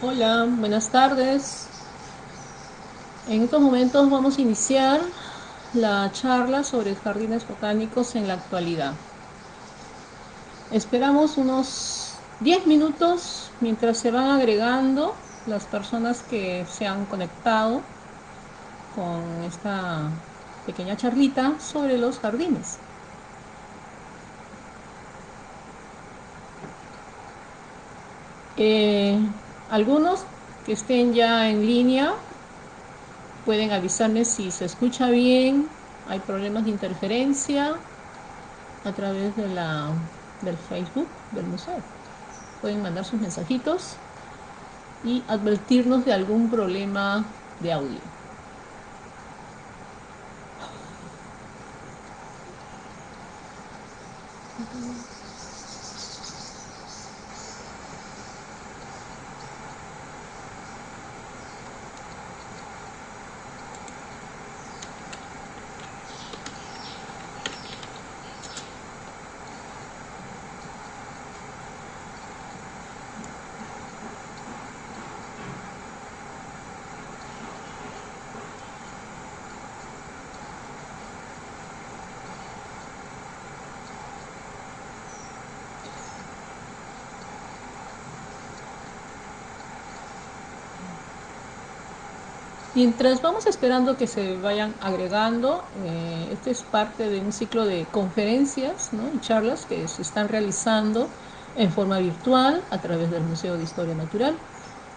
Hola, buenas tardes. En estos momentos vamos a iniciar la charla sobre jardines botánicos en la actualidad. Esperamos unos 10 minutos mientras se van agregando las personas que se han conectado con esta pequeña charlita sobre los jardines. Eh, algunos que estén ya en línea pueden avisarme si se escucha bien, hay problemas de interferencia a través de la, del Facebook del museo. Pueden mandar sus mensajitos y advertirnos de algún problema de audio. Mientras vamos esperando que se vayan agregando, eh, este es parte de un ciclo de conferencias y charlas que se están realizando en forma virtual a través del Museo de Historia Natural.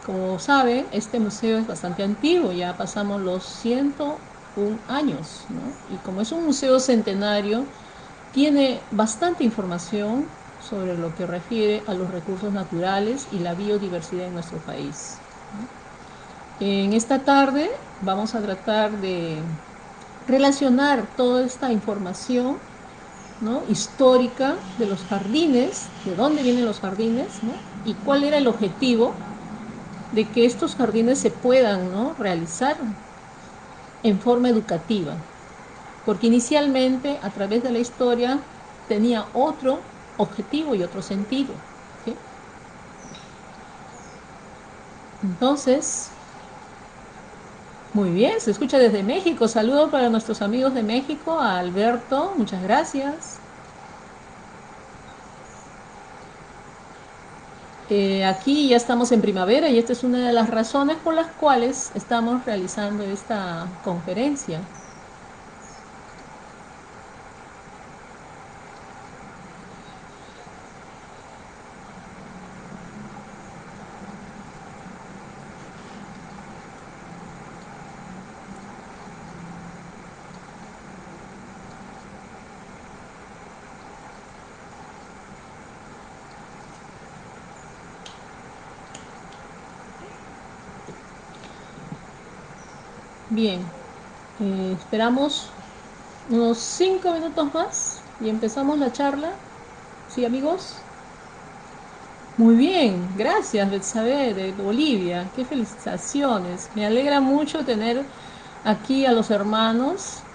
Como saben, este museo es bastante antiguo, ya pasamos los 101 años, y como es un museo centenario, tiene bastante información sobre lo que refiere a los recursos naturales y la biodiversidad en nuestro país. En esta tarde vamos a tratar de relacionar toda esta información histórica de los jardines, de dónde vienen los jardines, y cuál era el objetivo de que estos jardines se puedan realizar en forma educativa. Porque inicialmente, a través de la historia, tenía otro objetivo y otro sentido. Entonces, muy bien, se escucha desde México. Saludos para nuestros amigos de México, a Alberto, muchas gracias. Eh, aquí ya estamos en primavera y esta es una de las razones por las cuales estamos realizando esta conferencia. Bien, eh, esperamos unos cinco minutos más y empezamos la charla. ¿Sí, amigos? Muy bien, gracias Betsabe de Bolivia, qué felicitaciones. Me alegra mucho tener aquí a los hermanos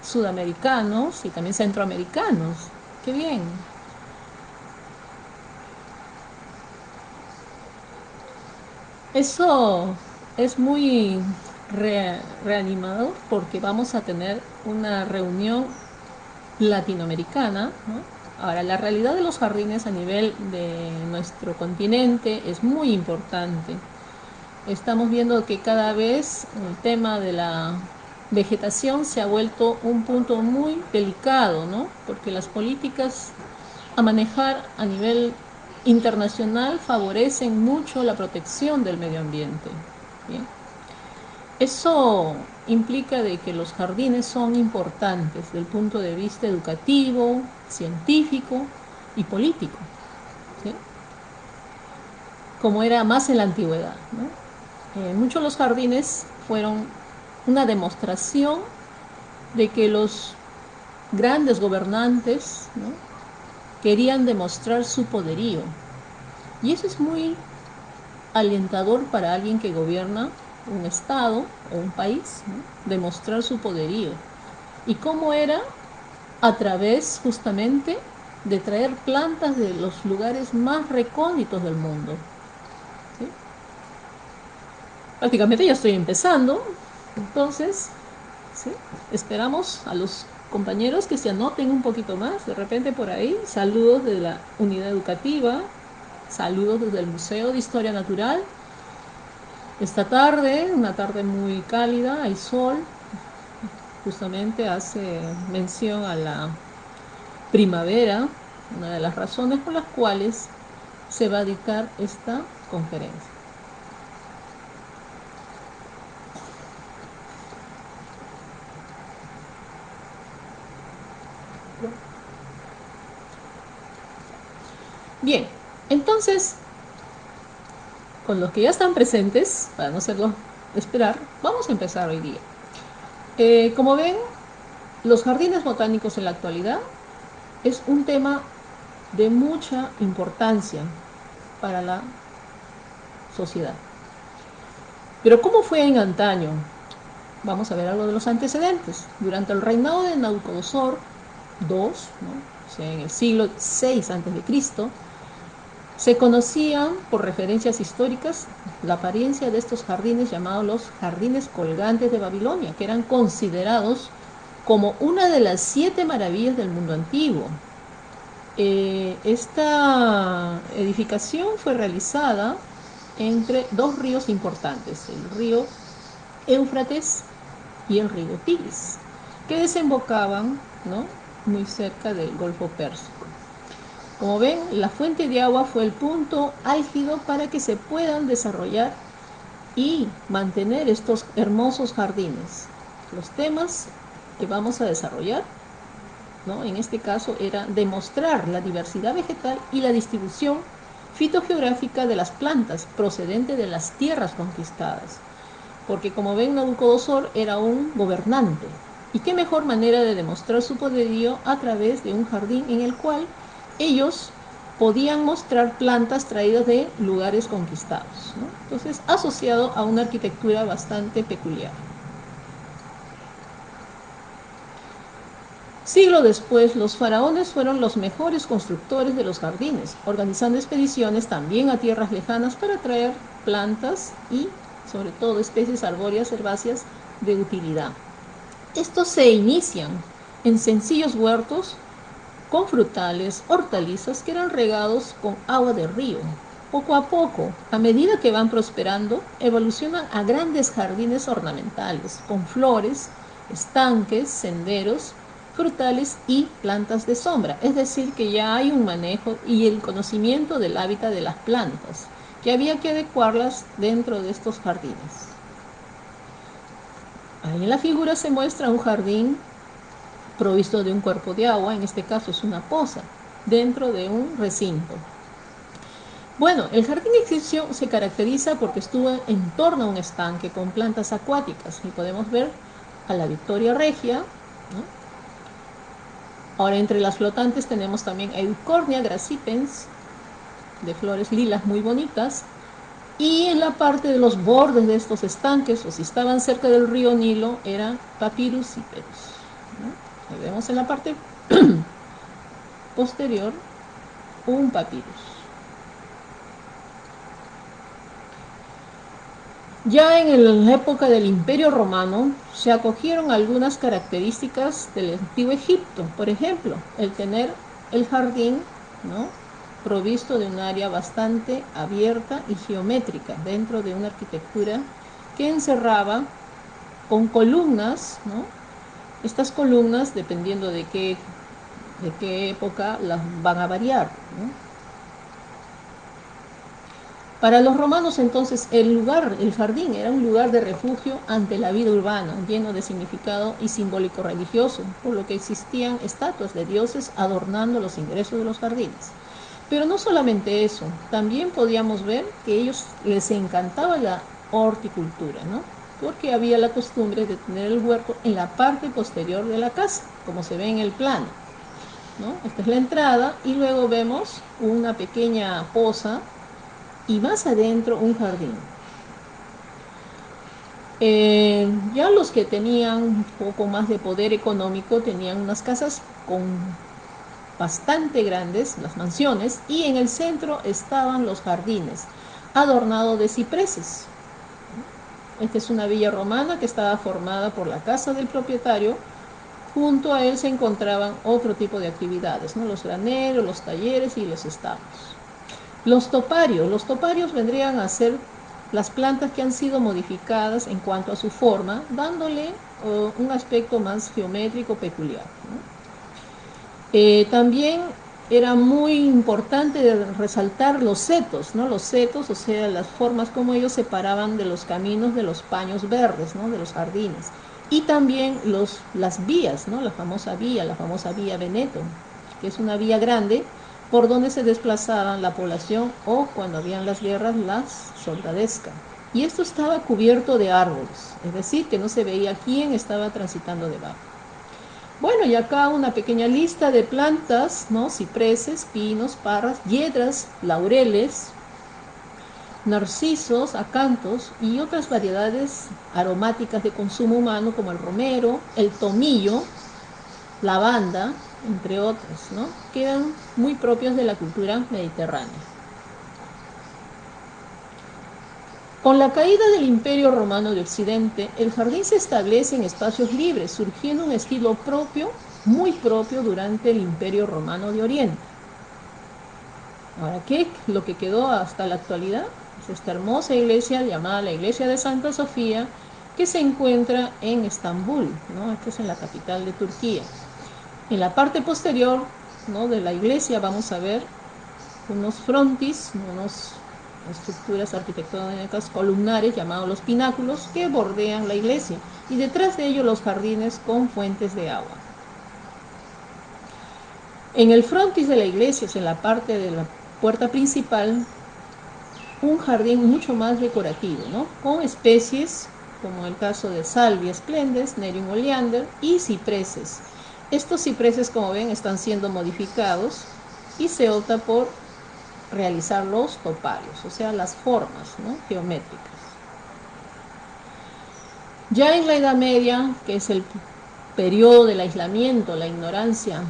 sudamericanos y también centroamericanos. Qué bien. Eso es muy reanimado porque vamos a tener una reunión latinoamericana. Ahora, la realidad de los jardines a nivel de nuestro continente es muy importante. Estamos viendo que cada vez el tema de la vegetación se ha vuelto un punto muy delicado, ¿no? porque las políticas a manejar a nivel internacional favorecen mucho la protección del medio ambiente. ¿bien? Eso implica de que los jardines son importantes desde el punto de vista educativo, científico y político, como era más en la antigüedad. Eh, muchos de los jardines fueron una demostración de que los grandes gobernantes querían demostrar su poderío. Y eso es muy alentador para alguien que gobierna un Estado o un país, demostrar su poderío. ¿Y cómo era? A través justamente de traer plantas de los lugares más recónditos del mundo. Prácticamente ya estoy empezando, entonces esperamos a los compañeros que se anoten un poquito más, de repente por ahí, saludos de la unidad educativa, saludos desde el Museo de Historia Natural. Esta tarde, una tarde muy cálida, hay sol, justamente hace mención a la primavera, una de las razones por las cuales se va a dictar esta conferencia. Bien, entonces, con los que ya están presentes, para no hacerlo esperar, vamos a empezar hoy día. Eh, como ven, los jardines botánicos en la actualidad es un tema de mucha importancia para la sociedad. Pero ¿cómo fue en antaño? Vamos a ver algo de los antecedentes. Durante el reinado de Nabucodonosor II, ¿no? en el siglo VI a.C., se conocían por referencias históricas la apariencia de estos jardines llamados los jardines colgantes de Babilonia, que eran considerados como una de las siete maravillas del mundo antiguo. Eh, esta edificación fue realizada entre dos ríos importantes, el río Éufrates y el río Tigris, que desembocaban ¿no? muy cerca del Golfo Pérsico. Como ven, la fuente de agua fue el punto álgido para que se puedan desarrollar y mantener estos hermosos jardines. Los temas que vamos a desarrollar, ¿no? en este caso, era demostrar la diversidad vegetal y la distribución fitogeográfica de las plantas procedente de las tierras conquistadas. Porque como ven, Nabucodonosor era un gobernante. ¿Y qué mejor manera de demostrar su poderío a través de un jardín en el cual ellos podían mostrar plantas traídas de lugares conquistados. Entonces, asociado a una arquitectura bastante peculiar. Siglo después, los faraones fueron los mejores constructores de los jardines, organizando expediciones también a tierras lejanas para traer plantas y, sobre todo, especies arbóreas herbáceas de utilidad. Estos se inician en sencillos huertos con frutales, hortalizas que eran regados con agua de río. Poco a poco, a medida que van prosperando, evolucionan a grandes jardines ornamentales, con flores, estanques, senderos, frutales y plantas de sombra. Es decir, que ya hay un manejo y el conocimiento del hábitat de las plantas, que había que adecuarlas dentro de estos jardines. Ahí en la figura se muestra un jardín provisto de un cuerpo de agua, en este caso es una poza, dentro de un recinto. Bueno, el jardín egipcio se caracteriza porque estuvo en torno a un estanque con plantas acuáticas y podemos ver a la Victoria Regia. Ahora entre las flotantes tenemos también Eucornia gracipens, de flores lilas muy bonitas, y en la parte de los bordes de estos estanques, o si estaban cerca del río Nilo, eran Papyrus vemos en la parte posterior un papirus. Ya en la época del Imperio Romano se acogieron algunas características del antiguo Egipto, por ejemplo, el tener el jardín ¿no? provisto de un área bastante abierta y geométrica dentro de una arquitectura que encerraba con columnas ¿no? Estas columnas, dependiendo de qué, de qué época, las van a variar. Para los romanos entonces el lugar, el jardín, era un lugar de refugio ante la vida urbana, lleno de significado y simbólico religioso, por lo que existían estatuas de dioses adornando los ingresos de los jardines. Pero no solamente eso, también podíamos ver que ellos les encantaba la horticultura, ¿no? Porque había la costumbre de tener el huerto en la parte posterior de la casa, como se ve en el plano. Esta es la entrada y luego vemos una pequeña poza y más adentro un jardín. Eh, ya los que tenían un poco más de poder económico tenían unas casas con bastante grandes, las mansiones, y en el centro estaban los jardines, adornados de cipreses. Esta es una villa romana que estaba formada por la casa del propietario. Junto a él se encontraban otro tipo de actividades, ¿no? los graneros, los talleres y los establos. Los toparios. Los toparios vendrían a ser las plantas que han sido modificadas en cuanto a su forma, dándole un aspecto más geométrico peculiar. Eh, también era muy importante resaltar los setos, ¿no? Los setos, o sea, las formas como ellos separaban de los caminos de los paños verdes, ¿no? De los jardines. Y también los, las vías, ¿no? La famosa vía, la famosa vía Veneto, que es una vía grande por donde se desplazaban la población o cuando habían las guerras, las soldadescas. Y esto estaba cubierto de árboles, es decir, que no se veía quién estaba transitando debajo. Bueno, y acá una pequeña lista de plantas, ¿no? Cipreses, pinos, parras, hiedras, laureles, narcisos, acantos y otras variedades aromáticas de consumo humano como el romero, el tomillo, lavanda, entre otros, ¿no? Quedan muy propios de la cultura mediterránea. Con la caída del Imperio Romano de Occidente, el jardín se establece en espacios libres, surgiendo un estilo propio, muy propio durante el Imperio Romano de Oriente. Ahora, ¿qué lo que quedó hasta la actualidad? Es esta hermosa iglesia llamada la Iglesia de Santa Sofía, que se encuentra en Estambul, ¿no? Esta es en la capital de Turquía. En la parte posterior ¿no? de la iglesia vamos a ver unos frontis, unos estructuras arquitectónicas columnares llamados los pináculos que bordean la iglesia y detrás de ellos los jardines con fuentes de agua. En el frontis de la iglesia, en la parte de la puerta principal, un jardín mucho más decorativo, ¿no? con especies como el caso de salvia esplendes, nerium oleander y cipreses. Estos cipreses, como ven, están siendo modificados y se opta por realizar los toparios, o sea, las formas geométricas. Ya en la Edad Media, que es el periodo del aislamiento, la ignorancia,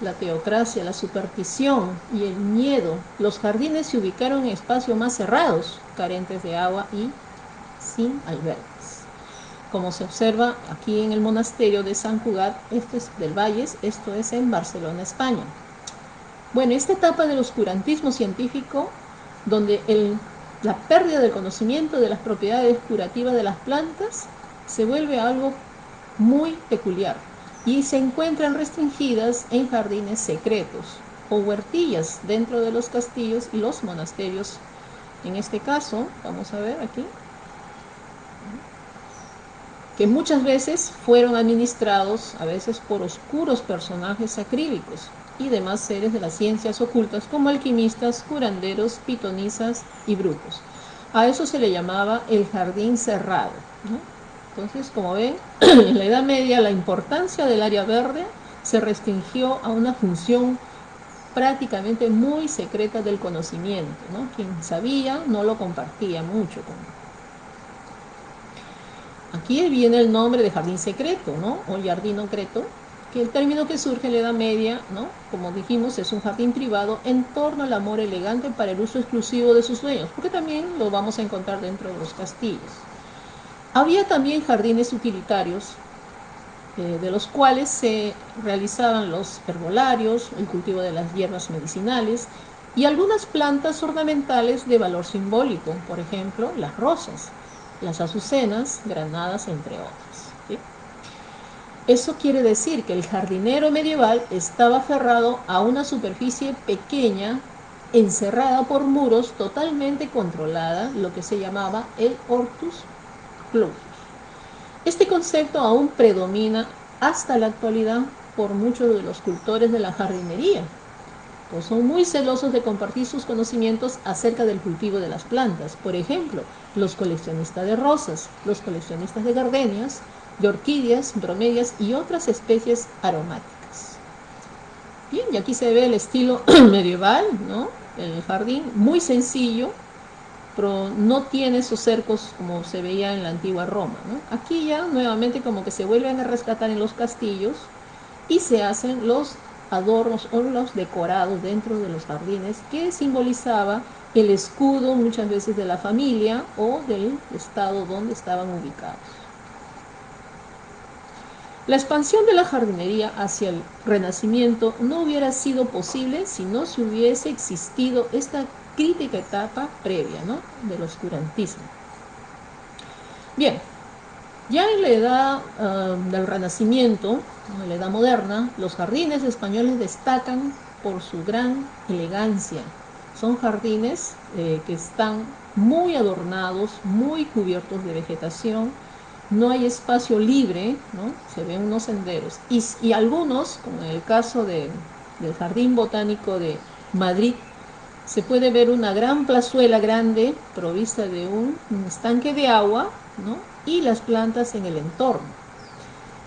la teocracia, la superstición y el miedo, los jardines se ubicaron en espacios más cerrados, carentes de agua y sin albergues. Como se observa aquí en el monasterio de San Cugat, esto es del Valles, esto es en Barcelona, España. Bueno, esta etapa del oscurantismo científico, donde la pérdida del conocimiento de las propiedades curativas de las plantas se vuelve algo muy peculiar y se encuentran restringidas en jardines secretos o huertillas dentro de los castillos y los monasterios. En este caso, vamos a ver aquí, que muchas veces fueron administrados a veces por oscuros personajes acrílicos, y demás seres de las ciencias ocultas como alquimistas, curanderos, pitonisas y brujos. A eso se le llamaba el jardín cerrado. Entonces, como ven, en la Edad Media la importancia del área verde se restringió a una función prácticamente muy secreta del conocimiento. Quien sabía no lo compartía mucho. Aquí viene el nombre de jardín secreto, ¿no? o jardín secreto, que el término que surge en la Edad Media, ¿no? como dijimos, es un jardín privado en torno al amor elegante para el uso exclusivo de sus dueños, porque también lo vamos a encontrar dentro de los castillos. Había también jardines utilitarios, eh, de los cuales se realizaban los herbolarios, el cultivo de las hierbas medicinales y algunas plantas ornamentales de valor simbólico, por ejemplo, las rosas, las azucenas, granadas, entre otras. Eso quiere decir que el jardinero medieval estaba aferrado a una superficie pequeña, encerrada por muros, totalmente controlada, lo que se llamaba el hortus clausus. Este concepto aún predomina hasta la actualidad por muchos de los cultores de la jardinería, pues son muy celosos de compartir sus conocimientos acerca del cultivo de las plantas. Por ejemplo, los coleccionistas de rosas, los coleccionistas de gardenias, de orquídeas, bromelias y otras especies aromáticas. Bien, y aquí se ve el estilo medieval, ¿no? El jardín muy sencillo, pero no tiene esos cercos como se veía en la antigua Roma. Aquí ya nuevamente como que se vuelven a rescatar en los castillos y se hacen los adornos o los decorados dentro de los jardines que simbolizaba el escudo muchas veces de la familia o del estado donde estaban ubicados. La expansión de la jardinería hacia el Renacimiento no hubiera sido posible si no se hubiese existido esta crítica etapa previa ¿no? del oscurantismo. Bien, ya en la edad ah, del Renacimiento, en la edad moderna, los jardines españoles destacan por su gran elegancia. Son jardines eh, que están muy adornados, muy cubiertos de vegetación, no hay espacio libre, ¿no? se ven unos senderos. Y, algunos, como en el caso del Jardín Botánico de Madrid, se puede ver una gran plazuela grande provista de un, estanque de agua ¿no? y las plantas en el entorno.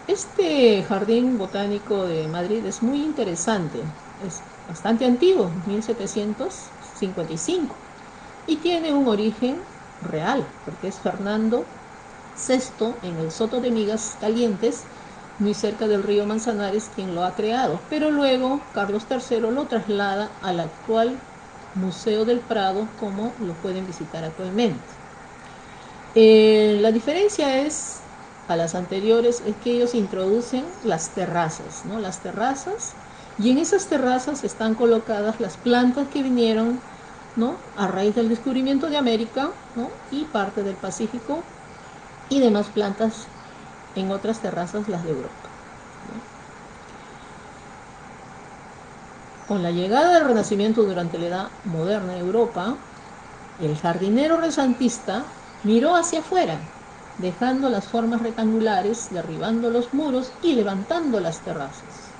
Este jardín botánico de Madrid es muy interesante, es bastante antiguo, 1755, y tiene un origen real, porque es Fernando Sexto en el Soto de Migas Calientes, muy cerca del río Manzanares, quien lo ha creado. Pero luego Carlos III lo traslada al actual Museo del Prado, como lo pueden visitar actualmente. Eh, la diferencia es a las anteriores es que ellos introducen las terrazas, ¿no? Las terrazas y en esas terrazas están colocadas las plantas que vinieron, ¿no? A raíz del descubrimiento de América, ¿no? Y parte del Pacífico y demás plantas en otras terrazas, las de Europa. Con la llegada del Renacimiento durante la Edad Moderna en Europa, el jardinero resantista miró hacia afuera, dejando las formas rectangulares, derribando los muros y levantando las terrazas.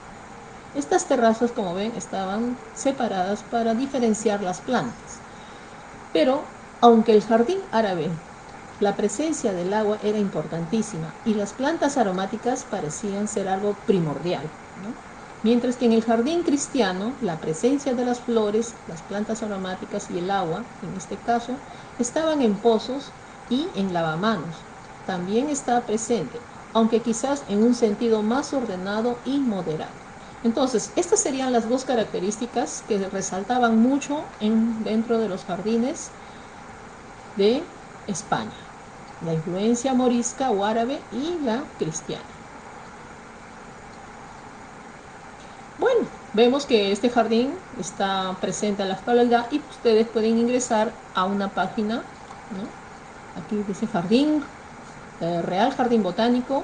Estas terrazas, como ven, estaban separadas para diferenciar las plantas. Pero, aunque el jardín árabe la presencia del agua era importantísima y las plantas aromáticas parecían ser algo primordial. Mientras que en el jardín cristiano, la presencia de las flores, las plantas aromáticas y el agua, en este caso, estaban en pozos y en lavamanos. También estaba presente, aunque quizás en un sentido más ordenado y moderado. Entonces, estas serían las dos características que resaltaban mucho en, dentro de los jardines de España la influencia morisca o árabe y la cristiana. Bueno, vemos que este jardín está presente en la actualidad y ustedes pueden ingresar a una página, aquí dice Jardín, eh, Real Jardín Botánico,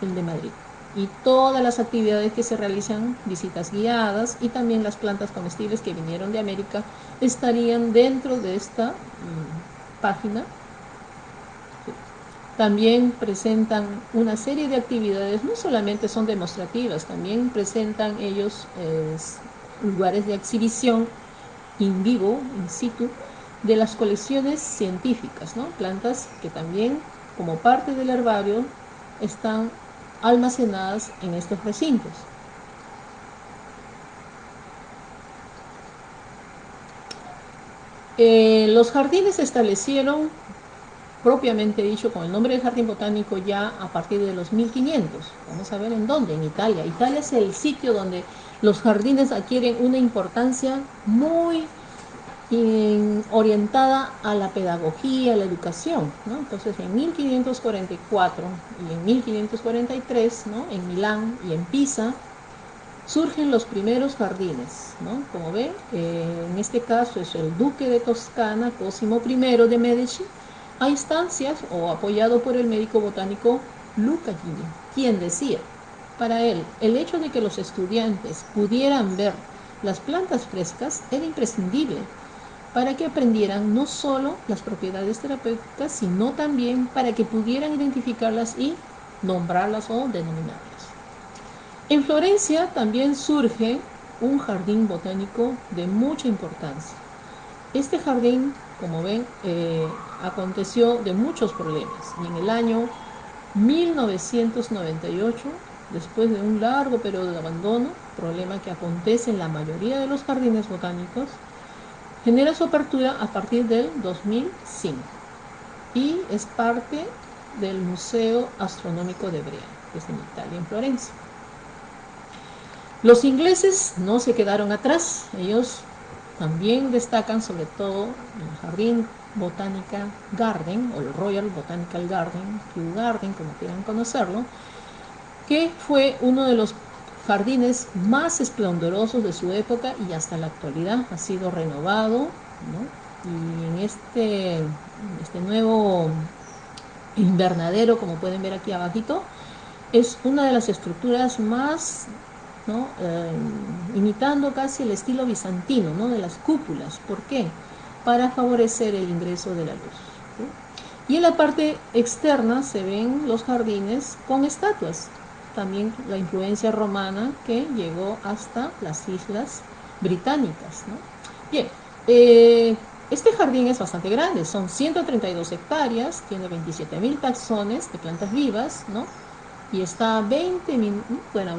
el de Madrid. Y todas las actividades que se realizan, visitas guiadas y también las plantas comestibles que vinieron de América, estarían dentro de esta mm, página también presentan una serie de actividades, no solamente son demostrativas, también presentan ellos lugares de exhibición in vivo, in situ, de las colecciones científicas, ¿no? plantas que también como parte del herbario están almacenadas en estos recintos. Eh, los jardines se establecieron propiamente dicho con el nombre del jardín botánico ya a partir de los 1500. Vamos a ver en dónde, en Italia. Italia es el sitio donde los jardines adquieren una importancia muy orientada a la pedagogía, a la educación. Entonces en 1544 y en 1543, en Milán y en Pisa, surgen los primeros jardines. Como ven, eh, en este caso es el duque de Toscana, Cosimo I de Medici, a instancias o apoyado por el médico botánico Luca Gini, quien decía, para él, el hecho de que los estudiantes pudieran ver las plantas frescas era imprescindible para que aprendieran no solo las propiedades terapéuticas, sino también para que pudieran identificarlas y nombrarlas o denominarlas. En Florencia también surge un jardín botánico de mucha importancia. Este jardín como ven, eh, aconteció de muchos problemas. Y en el año 1998, después de un largo periodo de abandono, problema que acontece en la mayoría de los jardines botánicos, genera su apertura a partir del 2005 y es parte del Museo Astronómico de Brea, que es en Italia, en Florencia. Los ingleses no se quedaron atrás, ellos también destacan sobre todo el Jardín Botánica Garden, o el Royal Botanical Garden, Kew Garden, como quieran conocerlo, que fue uno de los jardines más esplendorosos de su época y hasta la actualidad ha sido renovado, y en este, este nuevo invernadero, como pueden ver aquí abajito, es una de las estructuras más, eh, imitando casi el estilo bizantino, ¿no? de las cúpulas. ¿Por qué? Para favorecer el ingreso de la luz. Y en la parte externa se ven los jardines con estatuas. También la influencia romana que llegó hasta las islas británicas. Bien, eh, este jardín es bastante grande, son 132 hectáreas, tiene 27 mil taxones de plantas vivas, ¿no? Y está a 20, bueno,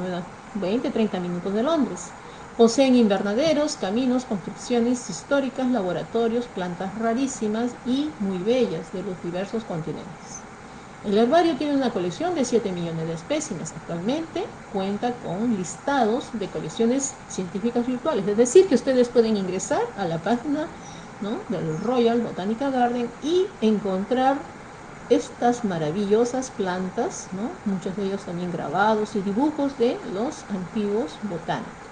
20, 30 minutos de Londres. Poseen invernaderos, caminos, construcciones históricas, laboratorios, plantas rarísimas y muy bellas de los diversos continentes. El herbario tiene una colección de 7 millones de espécimes. Actualmente cuenta con listados de colecciones científicas virtuales. Es decir, que ustedes pueden ingresar a la página del Royal Botanical Garden y encontrar estas maravillosas plantas, muchos de ellos también grabados y dibujos de los antiguos botánicos.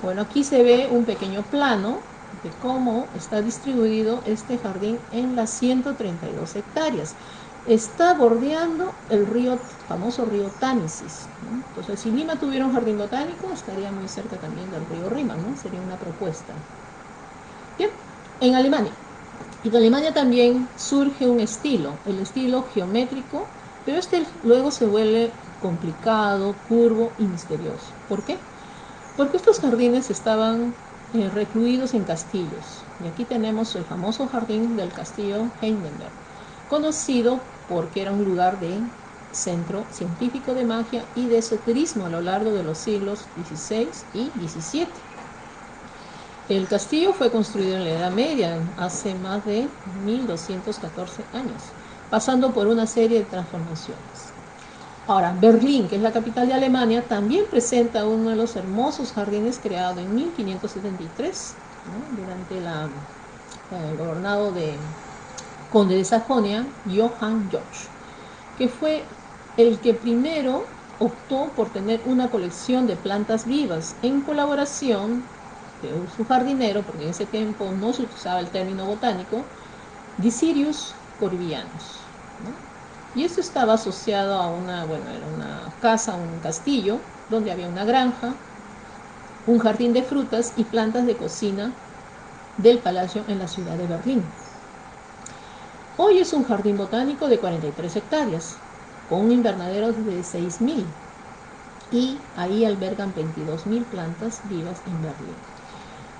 Bueno, aquí se ve un pequeño plano de cómo está distribuido este jardín en las 132 hectáreas. Está bordeando el río, famoso río Támesis. Entonces, si Lima tuviera un jardín botánico, estaría muy cerca también del río Rima, ¿no? Sería una propuesta. Bien, en Alemania. En Alemania también surge un estilo, el estilo geométrico, pero este luego se vuelve complicado, curvo y misterioso. ¿Por qué? Porque estos jardines estaban eh, recluidos en castillos. Y aquí tenemos el famoso jardín del castillo Heidelberg, conocido porque era un lugar de centro científico de magia y de esoterismo a lo largo de los siglos XVI y XVII. El castillo fue construido en la Edad Media, hace más de 1214 años, pasando por una serie de transformaciones. Ahora, Berlín, que es la capital de Alemania, también presenta uno de los hermosos jardines creados en 1573, durante el gobernado de conde de Sajonia, Johann George, que fue el que primero optó por tener una colección de plantas vivas en colaboración su jardinero, porque en ese tiempo no se usaba el término botánico, Dicirius corvianus. Y esto estaba asociado a una, bueno, era una casa, un castillo, donde había una granja, un jardín de frutas y plantas de cocina del palacio en la ciudad de Berlín. Hoy es un jardín botánico de 43 hectáreas, con un invernadero de 6.000 y ahí albergan 22.000 plantas vivas en Berlín.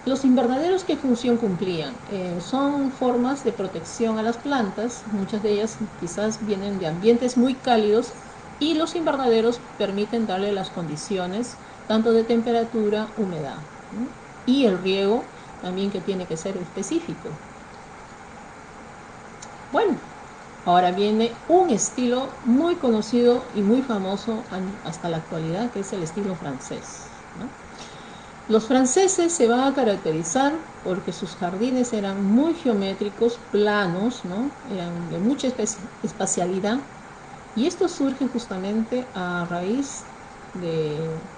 Los invernaderos, ¿qué función cumplían? Eh, son formas de protección a las plantas, muchas de ellas quizás vienen de ambientes muy cálidos y los invernaderos permiten darle las condiciones tanto de temperatura, humedad y el riego también que tiene que ser específico. Bueno, ahora viene un estilo muy conocido y muy famoso hasta la actualidad que es el estilo francés. Los franceses se van a caracterizar porque sus jardines eran muy geométricos, planos, ¿no? eran de mucha espacialidad y esto surge justamente a raíz de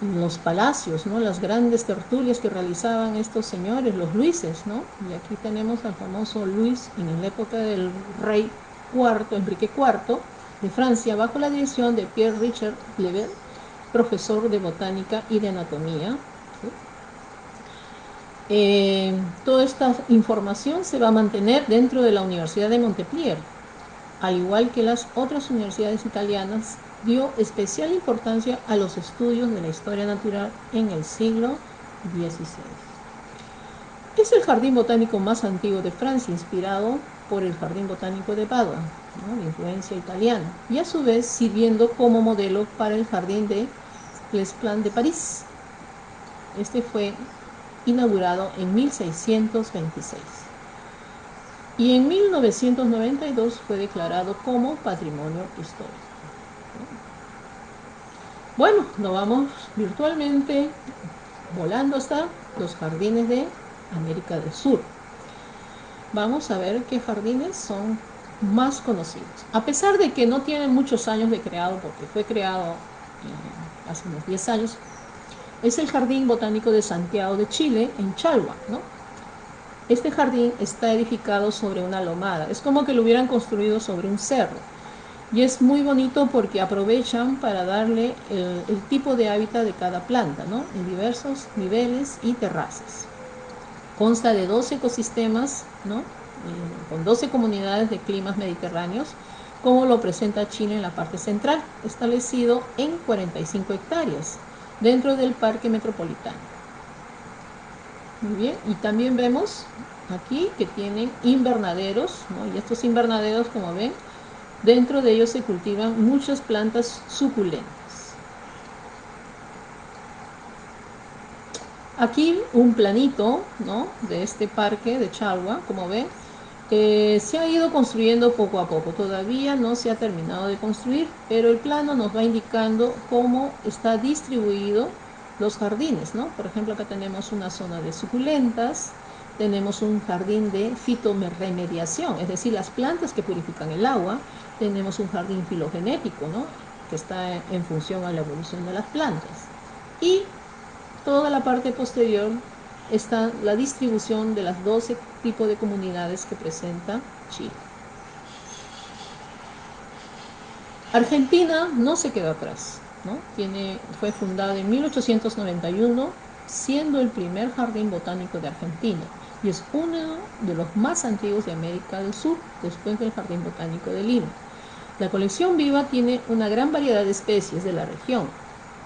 los palacios, ¿no? las grandes tertulias que realizaban estos señores, los Luises, ¿no? y aquí tenemos al famoso Luis en la época del rey IV, Enrique IV de Francia, bajo la dirección de Pierre Richard Lebel, profesor de botánica y de anatomía. Eh, toda esta información se va a mantener dentro de la Universidad de Montpellier, al igual que las otras universidades italianas, dio especial importancia a los estudios de la historia natural en el siglo XVI. Es el jardín botánico más antiguo de Francia, inspirado por el jardín botánico de Padua, de influencia italiana, y a su vez sirviendo como modelo para el jardín de Les Plans de París. Este fue inaugurado en 1626. Y en 1992 fue declarado como Patrimonio Histórico. Bueno, nos vamos virtualmente volando hasta los jardines de América del Sur. Vamos a ver qué jardines son más conocidos. A pesar de que no tienen muchos años de creado, porque fue creado hace unos 10 años, es el Jardín Botánico de Santiago de Chile, en Chalhua. ¿no? Este jardín está edificado sobre una lomada, es como que lo hubieran construido sobre un cerro. Y es muy bonito porque aprovechan para darle el, tipo de hábitat de cada planta, en diversos niveles y terrazas. Consta de dos ecosistemas, ¿no? con 12 comunidades de climas mediterráneos, como lo presenta Chile en la parte central, establecido en 45 hectáreas, dentro del parque metropolitano. Muy bien, y también vemos aquí que tienen invernaderos, y estos invernaderos, como ven, dentro de ellos se cultivan muchas plantas suculentas. Aquí un planito ¿no? de este parque de Chalwa, como ven, se ha ido construyendo poco a poco, todavía no se ha terminado de construir, pero el plano nos va indicando cómo está distribuido los jardines, ¿no? Por ejemplo, acá tenemos una zona de suculentas, tenemos un jardín de fitoremediación, es decir, las plantas que purifican el agua, tenemos un jardín filogenético, ¿no? Que está en función a la evolución de las plantas. Y toda la parte posterior está la distribución de las 12 tipos de comunidades que presenta Chile. Argentina no se quedó atrás, ¿no? Fue fundada en 1891, siendo el primer jardín botánico de Argentina y es uno de los más antiguos de América del Sur, después del Jardín Botánico de Lima. La colección viva tiene una gran variedad de especies de la región,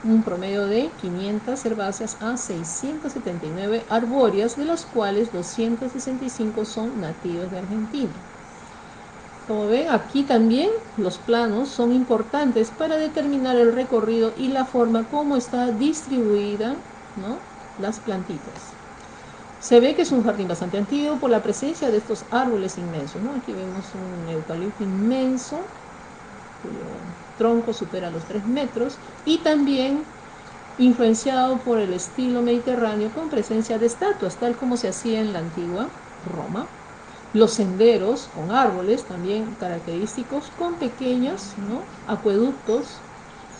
un promedio de 500 herbáceas a 679 arbóreas, de las cuales 265 son nativas de Argentina. Como ven, aquí también los planos son importantes para determinar el recorrido y la forma como está distribuida ¿no? las plantitas. Se ve que es un jardín bastante antiguo por la presencia de estos árboles inmensos. ¿no? Aquí vemos un eucalipto inmenso, tronco supera los 3 metros y también influenciado por el estilo mediterráneo con presencia de estatuas, tal como se hacía en la antigua Roma. Los senderos con árboles también característicos con pequeños acueductos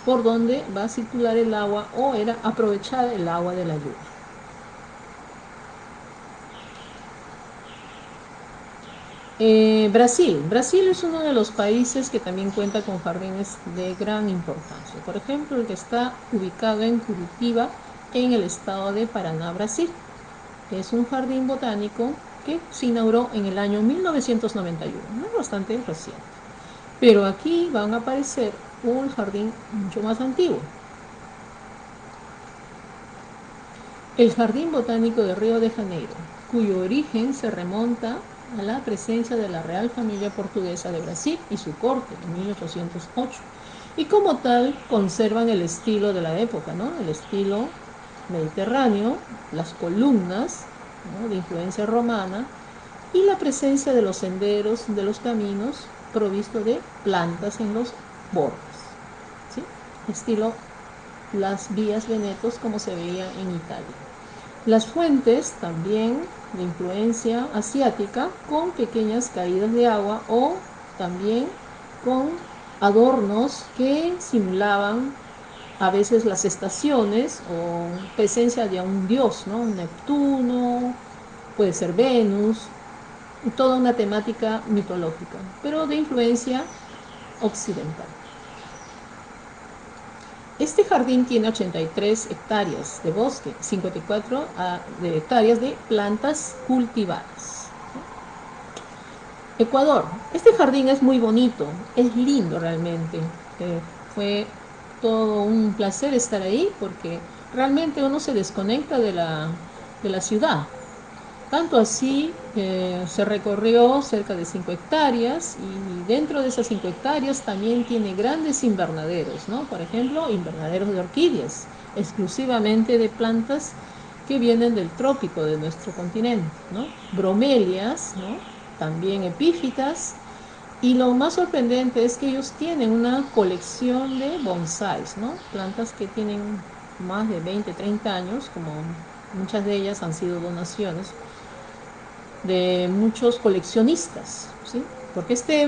por donde va a circular el agua o era aprovechar el agua de la lluvia. Eh, Brasil. Brasil es uno de los países que también cuenta con jardines de gran importancia. Por ejemplo, el que está ubicado en Curitiba, en el estado de Paraná, Brasil. Es un jardín botánico que se inauguró en el año 1991, no bastante reciente. Pero aquí van a aparecer un jardín mucho más antiguo. El Jardín Botánico de Río de Janeiro, cuyo origen se remonta la presencia de la Real Familia Portuguesa de Brasil y su corte en 1808. Y como tal conservan el estilo de la época, ¿no? el estilo mediterráneo, las columnas de influencia romana y la presencia de los senderos, de los caminos provisto de plantas en los bordes. Estilo las vías venetos como se veía en Italia. Las fuentes también de influencia asiática con pequeñas caídas de agua o también con adornos que simulaban a veces las estaciones o presencia de un dios, ¿no? Neptuno, puede ser Venus, toda una temática mitológica, pero de influencia occidental. Este jardín tiene 83 hectáreas de bosque, 54 ah, hectáreas de plantas cultivadas. Ecuador. Este jardín es muy bonito, es lindo realmente. Eh, fue todo un placer estar ahí porque realmente uno se desconecta de la, de la ciudad. Tanto así se recorrió cerca de 5 hectáreas y dentro de esas 5 hectáreas también tiene grandes invernaderos, ¿no? Por ejemplo, invernaderos de orquídeas, exclusivamente de plantas que vienen del trópico de nuestro continente, ¿no? bromelias, ¿no? también epífitas, y lo más sorprendente es que ellos tienen una colección de bonsáis, ¿no? plantas que tienen más de 20, 30 años, como muchas de ellas han sido donaciones de muchos coleccionistas, ¿sí? porque este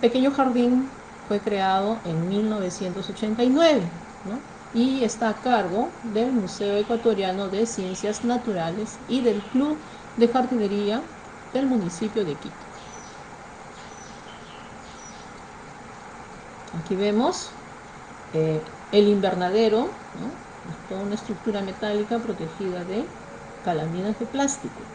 pequeño jardín fue creado en 1989 y está a cargo del Museo Ecuatoriano de Ciencias Naturales y del Club de Jardinería del municipio de Quito. Aquí vemos eh, el invernadero, toda una estructura metálica protegida de calaminas de plástico.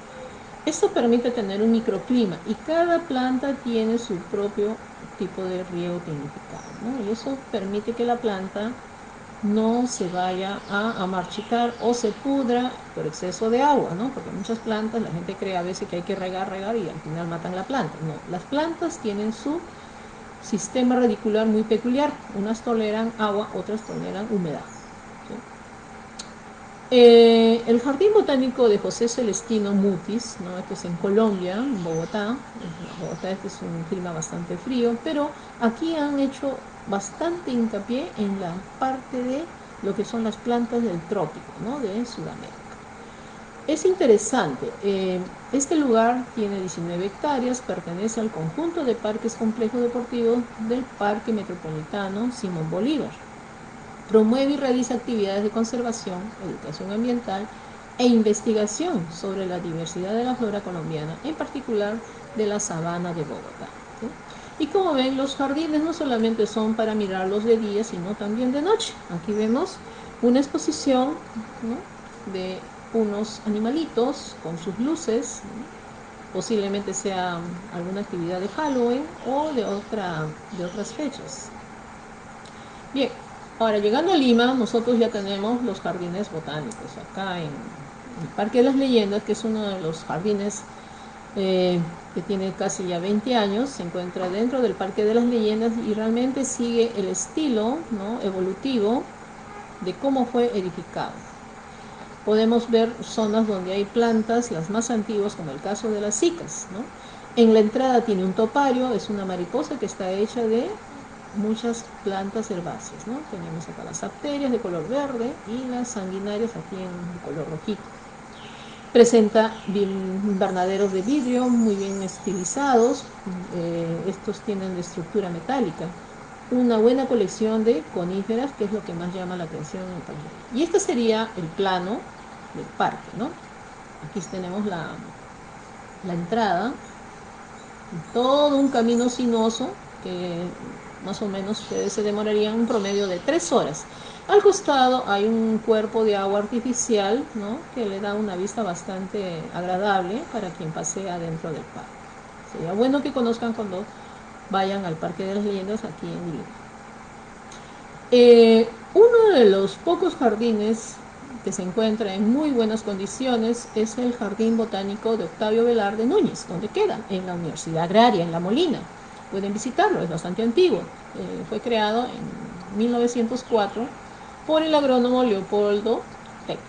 Esto permite tener un microclima y cada planta tiene su propio tipo de riego tecnificado. Y eso permite que la planta no se vaya a, marchitar o se pudra por exceso de agua, ¿no? Porque muchas plantas, la gente cree a veces que hay que regar, regar y al final matan la planta. No, las plantas tienen su sistema radicular muy peculiar. Unas toleran agua, otras toleran humedad. Eh, el Jardín Botánico de José Celestino Mutis, ¿no? este es en Colombia, en Bogotá, Bogotá este es un clima bastante frío, pero aquí han hecho bastante hincapié en la parte de lo que son las plantas del trópico, ¿no? de Sudamérica. Es interesante, eh, este lugar tiene 19 hectáreas, pertenece al conjunto de parques complejos deportivos del Parque Metropolitano Simón Bolívar. Promueve y realiza actividades de conservación, educación ambiental e investigación sobre la diversidad de la flora colombiana, en particular de la sabana de Bogotá. Y como ven, los jardines no solamente son para mirarlos de día, sino también de noche. Aquí vemos una exposición de unos animalitos con sus luces, posiblemente sea alguna actividad de Halloween o de, otra, de otras fechas. Bien, ahora llegando a Lima, nosotros ya tenemos los jardines botánicos. Acá en el Parque de las Leyendas, que es uno de los jardines eh, que tiene casi ya 20 años, se encuentra dentro del Parque de las Leyendas y realmente sigue el estilo evolutivo de cómo fue edificado. Podemos ver zonas donde hay plantas, las más antiguas, como el caso de las cicas. ¿no? En la entrada tiene un topario, es una mariposa que está hecha de muchas plantas herbáceas. ¿no? Tenemos acá las arterias de color verde y las sanguinarias aquí en color rojito. Presenta invernaderos de vidrio muy bien estilizados, eh, estos tienen de estructura metálica. Una buena colección de coníferas, que es lo que más llama la atención en el parque. Y este sería el plano del parque, ¿no? Aquí tenemos la, la entrada, todo un camino sinuoso que más o menos ustedes se demorarían un promedio de tres horas. Al costado hay un cuerpo de agua artificial que le da una vista bastante agradable para quien pasea dentro del parque. Sería bueno que conozcan cuando vayan al Parque de las Leyendas aquí en Lima. Eh, uno de los pocos jardines que se encuentra en muy buenas condiciones es el Jardín Botánico de Octavio Velarde Núñez, donde queda, en la Universidad Agraria, en La Molina. Pueden visitarlo, es bastante antiguo. Eh, fue creado en 1904 por el agrónomo Leopoldo Peck,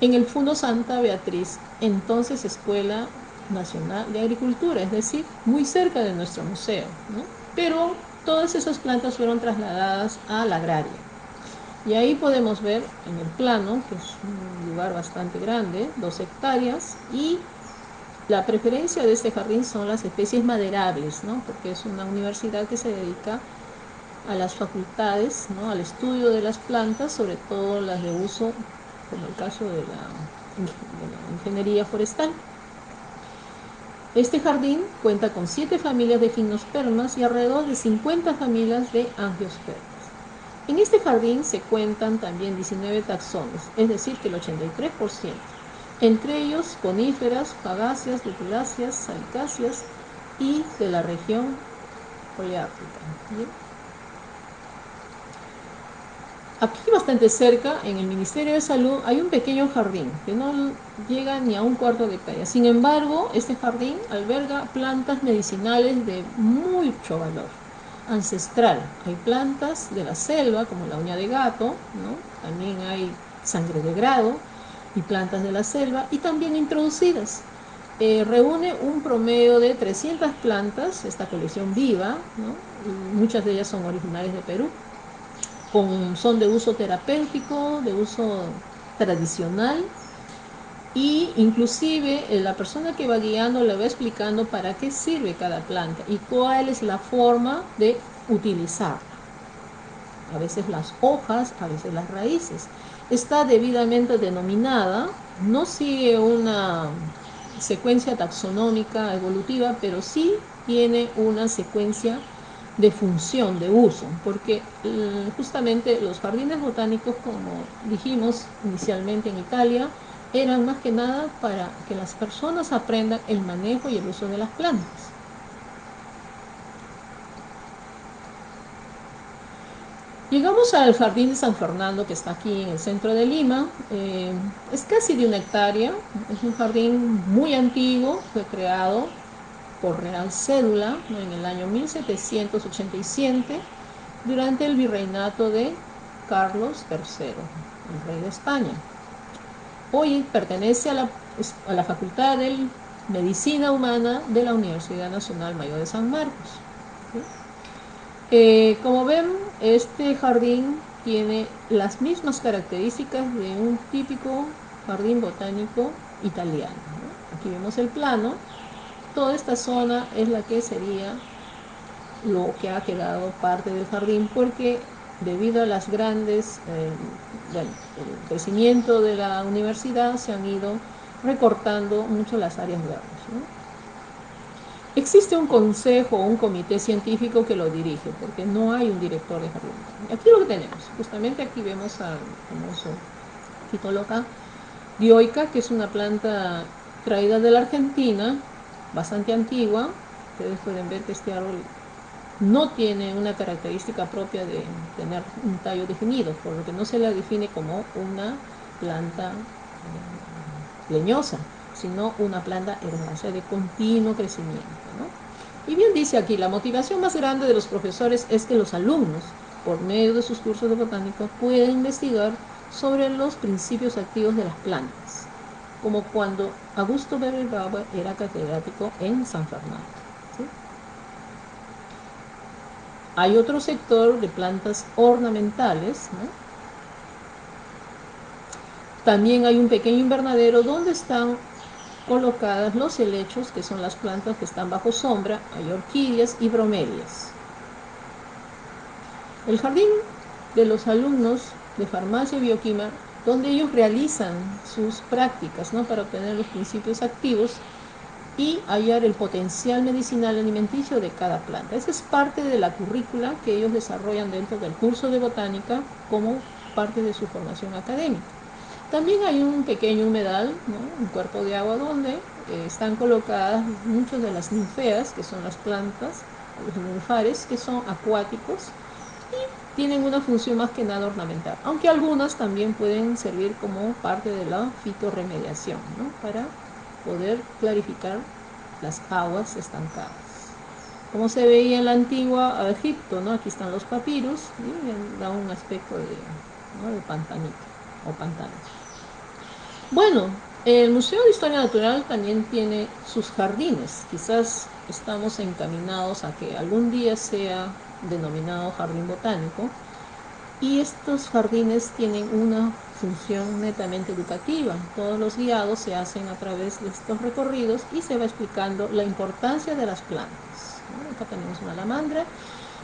en el Fondo Santa Beatriz, entonces Escuela Nacional de Agricultura, es decir, muy cerca de nuestro museo. Pero todas esas plantas fueron trasladadas a la agraria. Y ahí podemos ver en el plano, que es un lugar bastante grande, dos hectáreas, y la preferencia de este jardín son las especies maderables, ¿no? porque es una universidad que se dedica a las facultades, ¿no? al estudio de las plantas, sobre todo las de uso, como el caso de la, ingeniería forestal. Este jardín cuenta con 7 familias de gimnospermas y alrededor de 50 familias de angiospermas. En este jardín se cuentan también 19 taxones, es decir, que el 83%, entre ellos coníferas, fagáceas, lutiláceas, salicáceas y de la región poliártica. Aquí bastante cerca, en el Ministerio de Salud, hay un pequeño jardín que no llega ni a un cuarto de hectárea. Sin embargo, este jardín alberga plantas medicinales de mucho valor, ancestral. Hay plantas de la selva, como la uña de gato, también hay sangre de grado, y plantas de la selva y también introducidas. Eh, reúne un promedio de 300 plantas, esta colección viva, muchas de ellas son originales de Perú, son de uso terapéutico, de uso tradicional y inclusive eh, la persona que va guiando le va explicando para qué sirve cada planta y cuál es la forma de utilizarla. A veces las hojas, a veces las raíces. Está debidamente denominada, no sigue una secuencia taxonómica evolutiva, pero sí tiene una secuencia de función, de uso, porque eh, justamente los jardines botánicos, como dijimos inicialmente en Italia, eran más que nada para que las personas aprendan el manejo y el uso de las plantas. Llegamos al jardín de San Fernando que está aquí en el centro de Lima. Eh, es casi de una hectárea, es un jardín muy antiguo, fue creado por Real Cédula en el año 1787 durante el virreinato de Carlos III, el rey de España. Hoy pertenece a la, a la Facultad de Medicina Humana de la Universidad Nacional Mayor de San Marcos. Eh, como ven, este jardín tiene las mismas características de un típico jardín botánico italiano. Aquí vemos el plano. Toda esta zona es la que sería lo que ha quedado parte del jardín porque debido a las grandes, eh, crecimiento de la universidad se han ido recortando mucho las áreas verdes. Existe un consejo o un comité científico que lo dirige, porque no hay un director de jardín. Aquí lo que tenemos, justamente aquí vemos al famoso Fitoloca dioica, que es una planta traída de la Argentina, bastante antigua. Ustedes pueden ver que este árbol no tiene una característica propia de tener un tallo definido, por lo que no se la define como una planta eh, leñosa sino una planta herbácea de continuo crecimiento. Y bien dice aquí, la motivación más grande de los profesores es que los alumnos, por medio de sus cursos de botánica, puedan investigar sobre los principios activos de las plantas, como cuando Augusto Berribaba era catedrático en San Fernando. Hay otro sector de plantas ornamentales, También hay un pequeño invernadero donde están colocadas los helechos, que son las plantas que están bajo sombra, hay orquídeas y bromelias. El jardín de los alumnos de farmacia y bioquímica, donde ellos realizan sus prácticas ¿no? para obtener los principios activos y hallar el potencial medicinal alimenticio de cada planta. Esa es parte de la currícula que ellos desarrollan dentro del curso de botánica como parte de su formación académica. También hay un pequeño humedal, un cuerpo de agua donde eh, están colocadas muchas de las ninfeas, que son las plantas, los ninfares, que son acuáticos y tienen una función más que nada ornamental, aunque algunas también pueden servir como parte de la fitorremediación, para poder clarificar las aguas estancadas. Como se veía en la antigua Egipto, ¿no? aquí están los papiros, y da un aspecto de, de pantanito o pantanos. Bueno, el Museo de Historia Natural también tiene sus jardines. Quizás estamos encaminados a que algún día sea denominado jardín botánico. Y estos jardines tienen una función netamente educativa. Todos los guiados se hacen a través de estos recorridos y se va explicando la importancia de las plantas. Acá tenemos una alamandra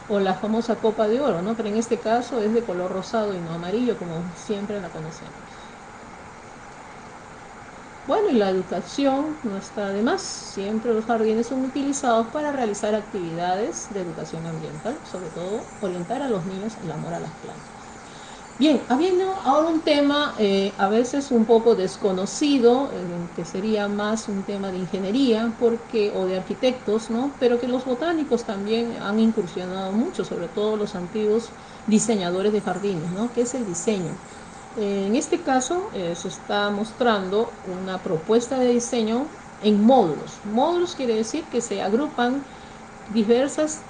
o la famosa copa de oro, ¿no? pero en este caso es de color rosado y no amarillo como siempre la conocemos. Bueno, y la educación no está de más. Siempre los jardines son utilizados para realizar actividades de educación ambiental, sobre todo orientar a los niños el amor a las plantas. Bien, habiendo ahora un tema eh, a veces un poco desconocido, eh, que sería más un tema de ingeniería porque, o de arquitectos, ¿no? pero que los botánicos también han incursionado mucho, sobre todo los antiguos diseñadores de jardines, ¿no? que es el diseño. En este caso eh, se está mostrando una propuesta de diseño en módulos. Módulos quiere decir que se agrupan diversas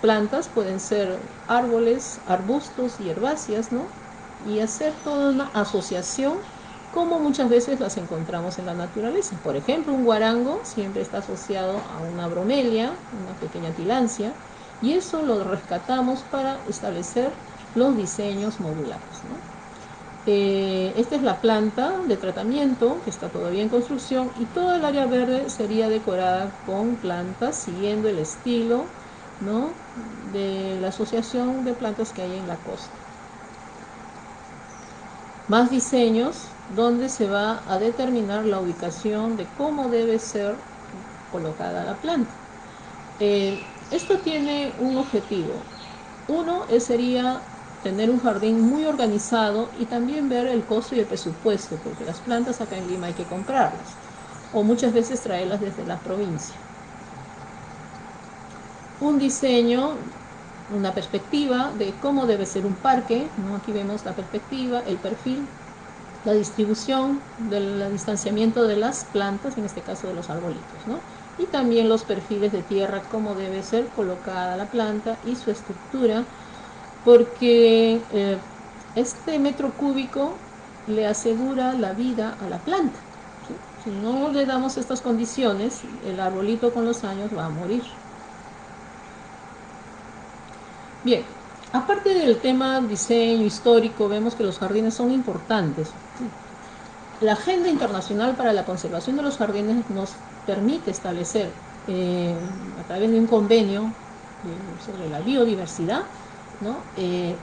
plantas, pueden ser árboles, arbustos y herbáceas, ¿no? Y hacer toda una asociación como muchas veces las encontramos en la naturaleza. Por ejemplo, un guarango siempre está asociado a una bromelia, una pequeña tilancia, y eso lo rescatamos para establecer los diseños modulares. Eh, esta es la planta de tratamiento que está todavía en construcción y toda el área verde sería decorada con plantas siguiendo el estilo de la asociación de plantas que hay en la costa. Más diseños donde se va a determinar la ubicación de cómo debe ser colocada la planta. Eh, esto tiene un objetivo. Uno sería tener un jardín muy organizado y también ver el costo y el presupuesto, porque las plantas acá en Lima hay que comprarlas, o muchas veces traerlas desde la provincia. Un diseño, una perspectiva de cómo debe ser un parque, ¿no? aquí vemos la perspectiva, el perfil, la distribución del distanciamiento de las plantas, en este caso de los arbolitos, ¿no? y también los perfiles de tierra, cómo debe ser colocada la planta y su estructura, porque eh, este metro cúbico le asegura la vida a la planta. Si no le damos estas condiciones, el arbolito con los años va a morir. Bien, aparte del tema diseño histórico, vemos que los jardines son importantes. La Agenda Internacional para la Conservación de los Jardines nos permite establecer eh, a través de un convenio eh, sobre la biodiversidad, Eh,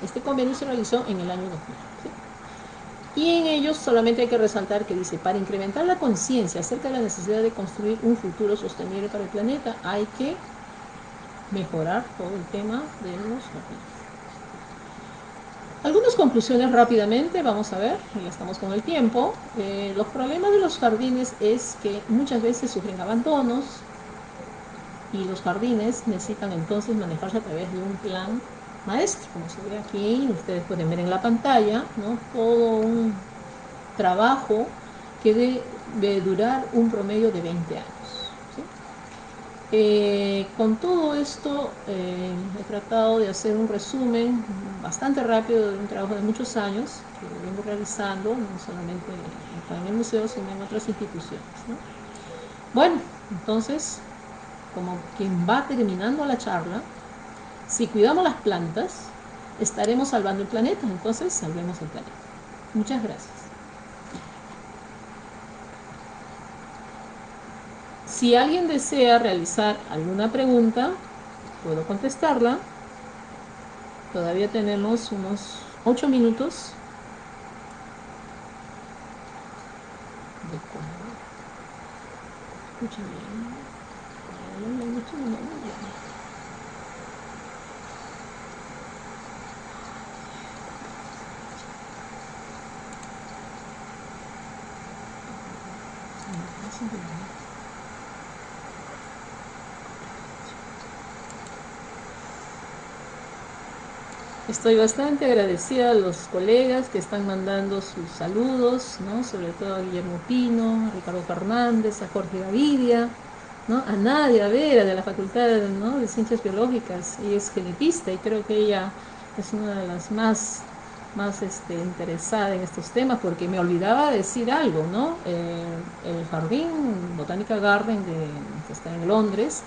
este convenio se realizó en el año 2000. Y en ellos solamente hay que resaltar que dice, para incrementar la conciencia acerca de la necesidad de construir un futuro sostenible para el planeta, hay que mejorar todo el tema de los jardines. Algunas conclusiones rápidamente, vamos a ver, ya estamos con el tiempo. Eh, los problemas de los jardines es que muchas veces sufren abandonos y los jardines necesitan entonces manejarse a través de un plan maestro, como se ve aquí, ustedes pueden ver en la pantalla, ¿no? todo un trabajo que debe durar un promedio de 20 años. Eh, con todo esto eh, he tratado de hacer un resumen bastante rápido de un trabajo de muchos años que vengo realizando, no solamente en el museo, sino en otras instituciones. Bueno, entonces, como quien va terminando la charla, si cuidamos las plantas, estaremos salvando el planeta, entonces salvemos el planeta. Muchas gracias. Si alguien desea realizar alguna pregunta, puedo contestarla. Todavía tenemos unos 8 minutos. Estoy bastante agradecida a los colegas que están mandando sus saludos, ¿no? sobre todo a Guillermo Pino, a Ricardo Fernández, a Jorge Gavidia, ¿no? a Nadia Vera de la Facultad de Ciencias Biológicas, ella es genetista y creo que ella es una de las más, más este, interesadas en estos temas porque me olvidaba decir algo, ¿no? Eh, el Jardín Botánica Garden de, que está en Londres,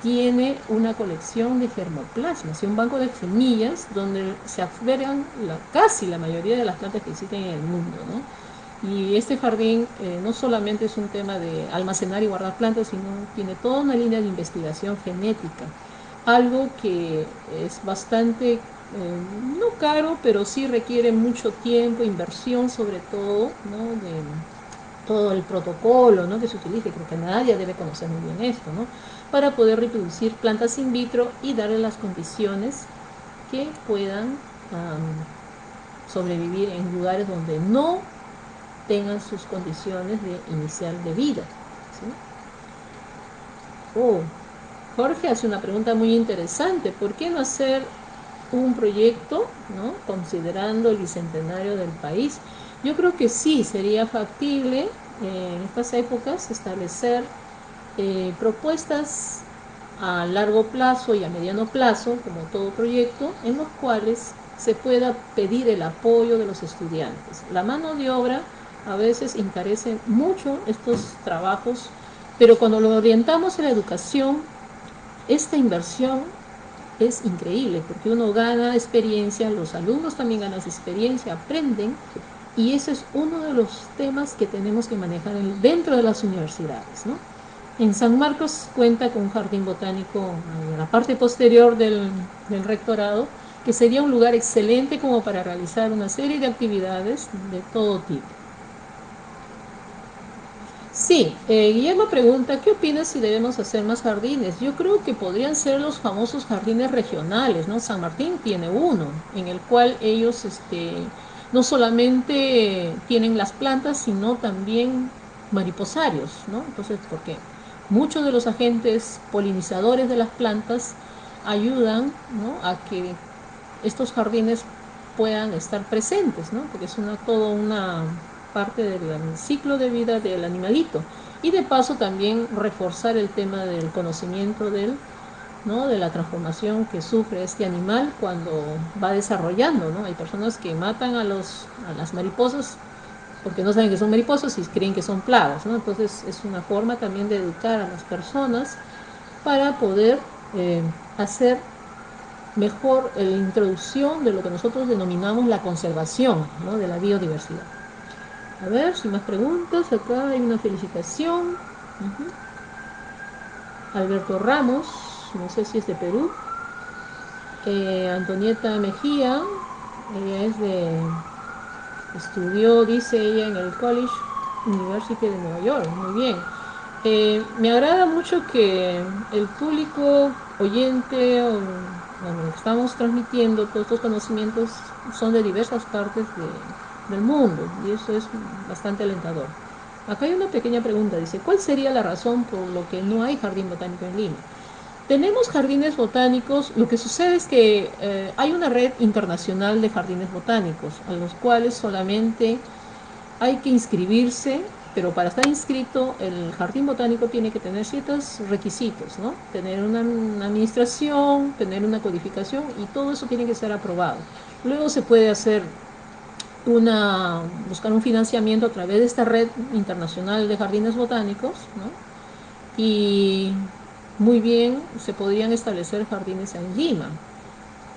tiene una colección de germoplasmas y un banco de semillas donde se albergan la, casi la mayoría de las plantas que existen en el mundo. Y este jardín eh, no solamente es un tema de almacenar y guardar plantas, sino tiene toda una línea de investigación genética, algo que es bastante, eh, no caro, pero sí requiere mucho tiempo, inversión sobre todo, de todo el protocolo que se utiliza, creo que nadie debe conocer muy bien esto, ¿no? para poder reproducir plantas in vitro y darle las condiciones que puedan sobrevivir en lugares donde no tengan sus condiciones de inicial de vida. Oh, Jorge hace una pregunta muy interesante. ¿Por qué no hacer un proyecto, ¿no? considerando el bicentenario del país? Yo creo que sí, sería factible eh, en estas épocas establecer eh, propuestas a largo plazo y a mediano plazo, como todo proyecto, en los cuales se pueda pedir el apoyo de los estudiantes. La mano de obra a veces encarecen mucho estos trabajos, pero cuando lo orientamos en la educación, esta inversión es increíble, porque uno gana experiencia, los alumnos también ganan experiencia, aprenden, y ese es uno de los temas que tenemos que manejar dentro de las universidades. En San Marcos cuenta con un jardín botánico en la parte posterior del, rectorado, que sería un lugar excelente como para realizar una serie de actividades de todo tipo. Sí, eh, Guillermo pregunta, ¿qué opinas si debemos hacer más jardines? Yo creo que podrían ser los famosos jardines regionales, ¿no? San Martín tiene uno, en el cual ellos este, no solamente tienen las plantas, sino también mariposarios, ¿no? Entonces, ¿por qué? Muchos de los agentes polinizadores de las plantas ayudan a que estos jardines puedan estar presentes, ¿no? porque es una, toda una parte del ciclo de vida del animalito. Y de paso también reforzar el tema del conocimiento del, ¿no? de la transformación que sufre este animal cuando va desarrollando. ¿no? Hay personas que matan a, los, a las mariposas porque no saben que son mariposas y creen que son plagas, ¿no? Entonces es una forma también de educar a las personas para poder eh, hacer mejor la introducción de lo que nosotros denominamos la conservación ¿no? de la biodiversidad. A ver, sin más preguntas, acá hay una felicitación. Alberto Ramos, no sé si es de Perú. Eh, Antonieta Mejía, ella es de Estudió, dice ella, en el College University de Nueva York. Muy bien. Eh, me agrada mucho que el público oyente, o, bueno, estamos transmitiendo todos estos conocimientos, son de diversas partes del mundo y eso es bastante alentador. Acá hay una pequeña pregunta, dice, ¿cuál sería la razón por lo que no hay jardín botánico en Lima? Tenemos jardines botánicos, lo que sucede es que eh, hay una red internacional de jardines botánicos, a los cuales solamente hay que inscribirse, pero para estar inscrito el jardín botánico tiene que tener ciertos requisitos, ¿no? Tener una, administración, tener una codificación y todo eso tiene que ser aprobado. Luego se puede hacer una, buscar un financiamiento a través de esta red internacional de jardines botánicos. Y muy bien se podrían establecer jardines en Lima.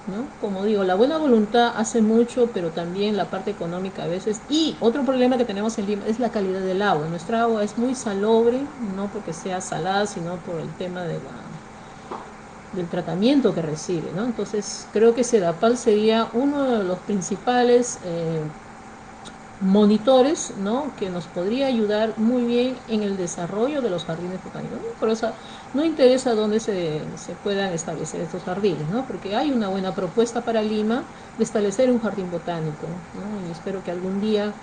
¿no? Como digo, la buena voluntad hace mucho, pero también la parte económica a veces. Y otro problema que tenemos en Lima es la calidad del agua. Nuestra agua es muy salobre, no porque sea salada, sino por el tema de la, del tratamiento que recibe. ¿no? Entonces, creo que Sedapal sería uno de los principales eh, monitores ¿no? que nos podría ayudar muy bien en el desarrollo de los jardines botánicos. Por eso no interesa dónde se, se, puedan establecer estos jardines, ¿no? porque hay una buena propuesta para Lima de establecer un jardín botánico y espero que algún día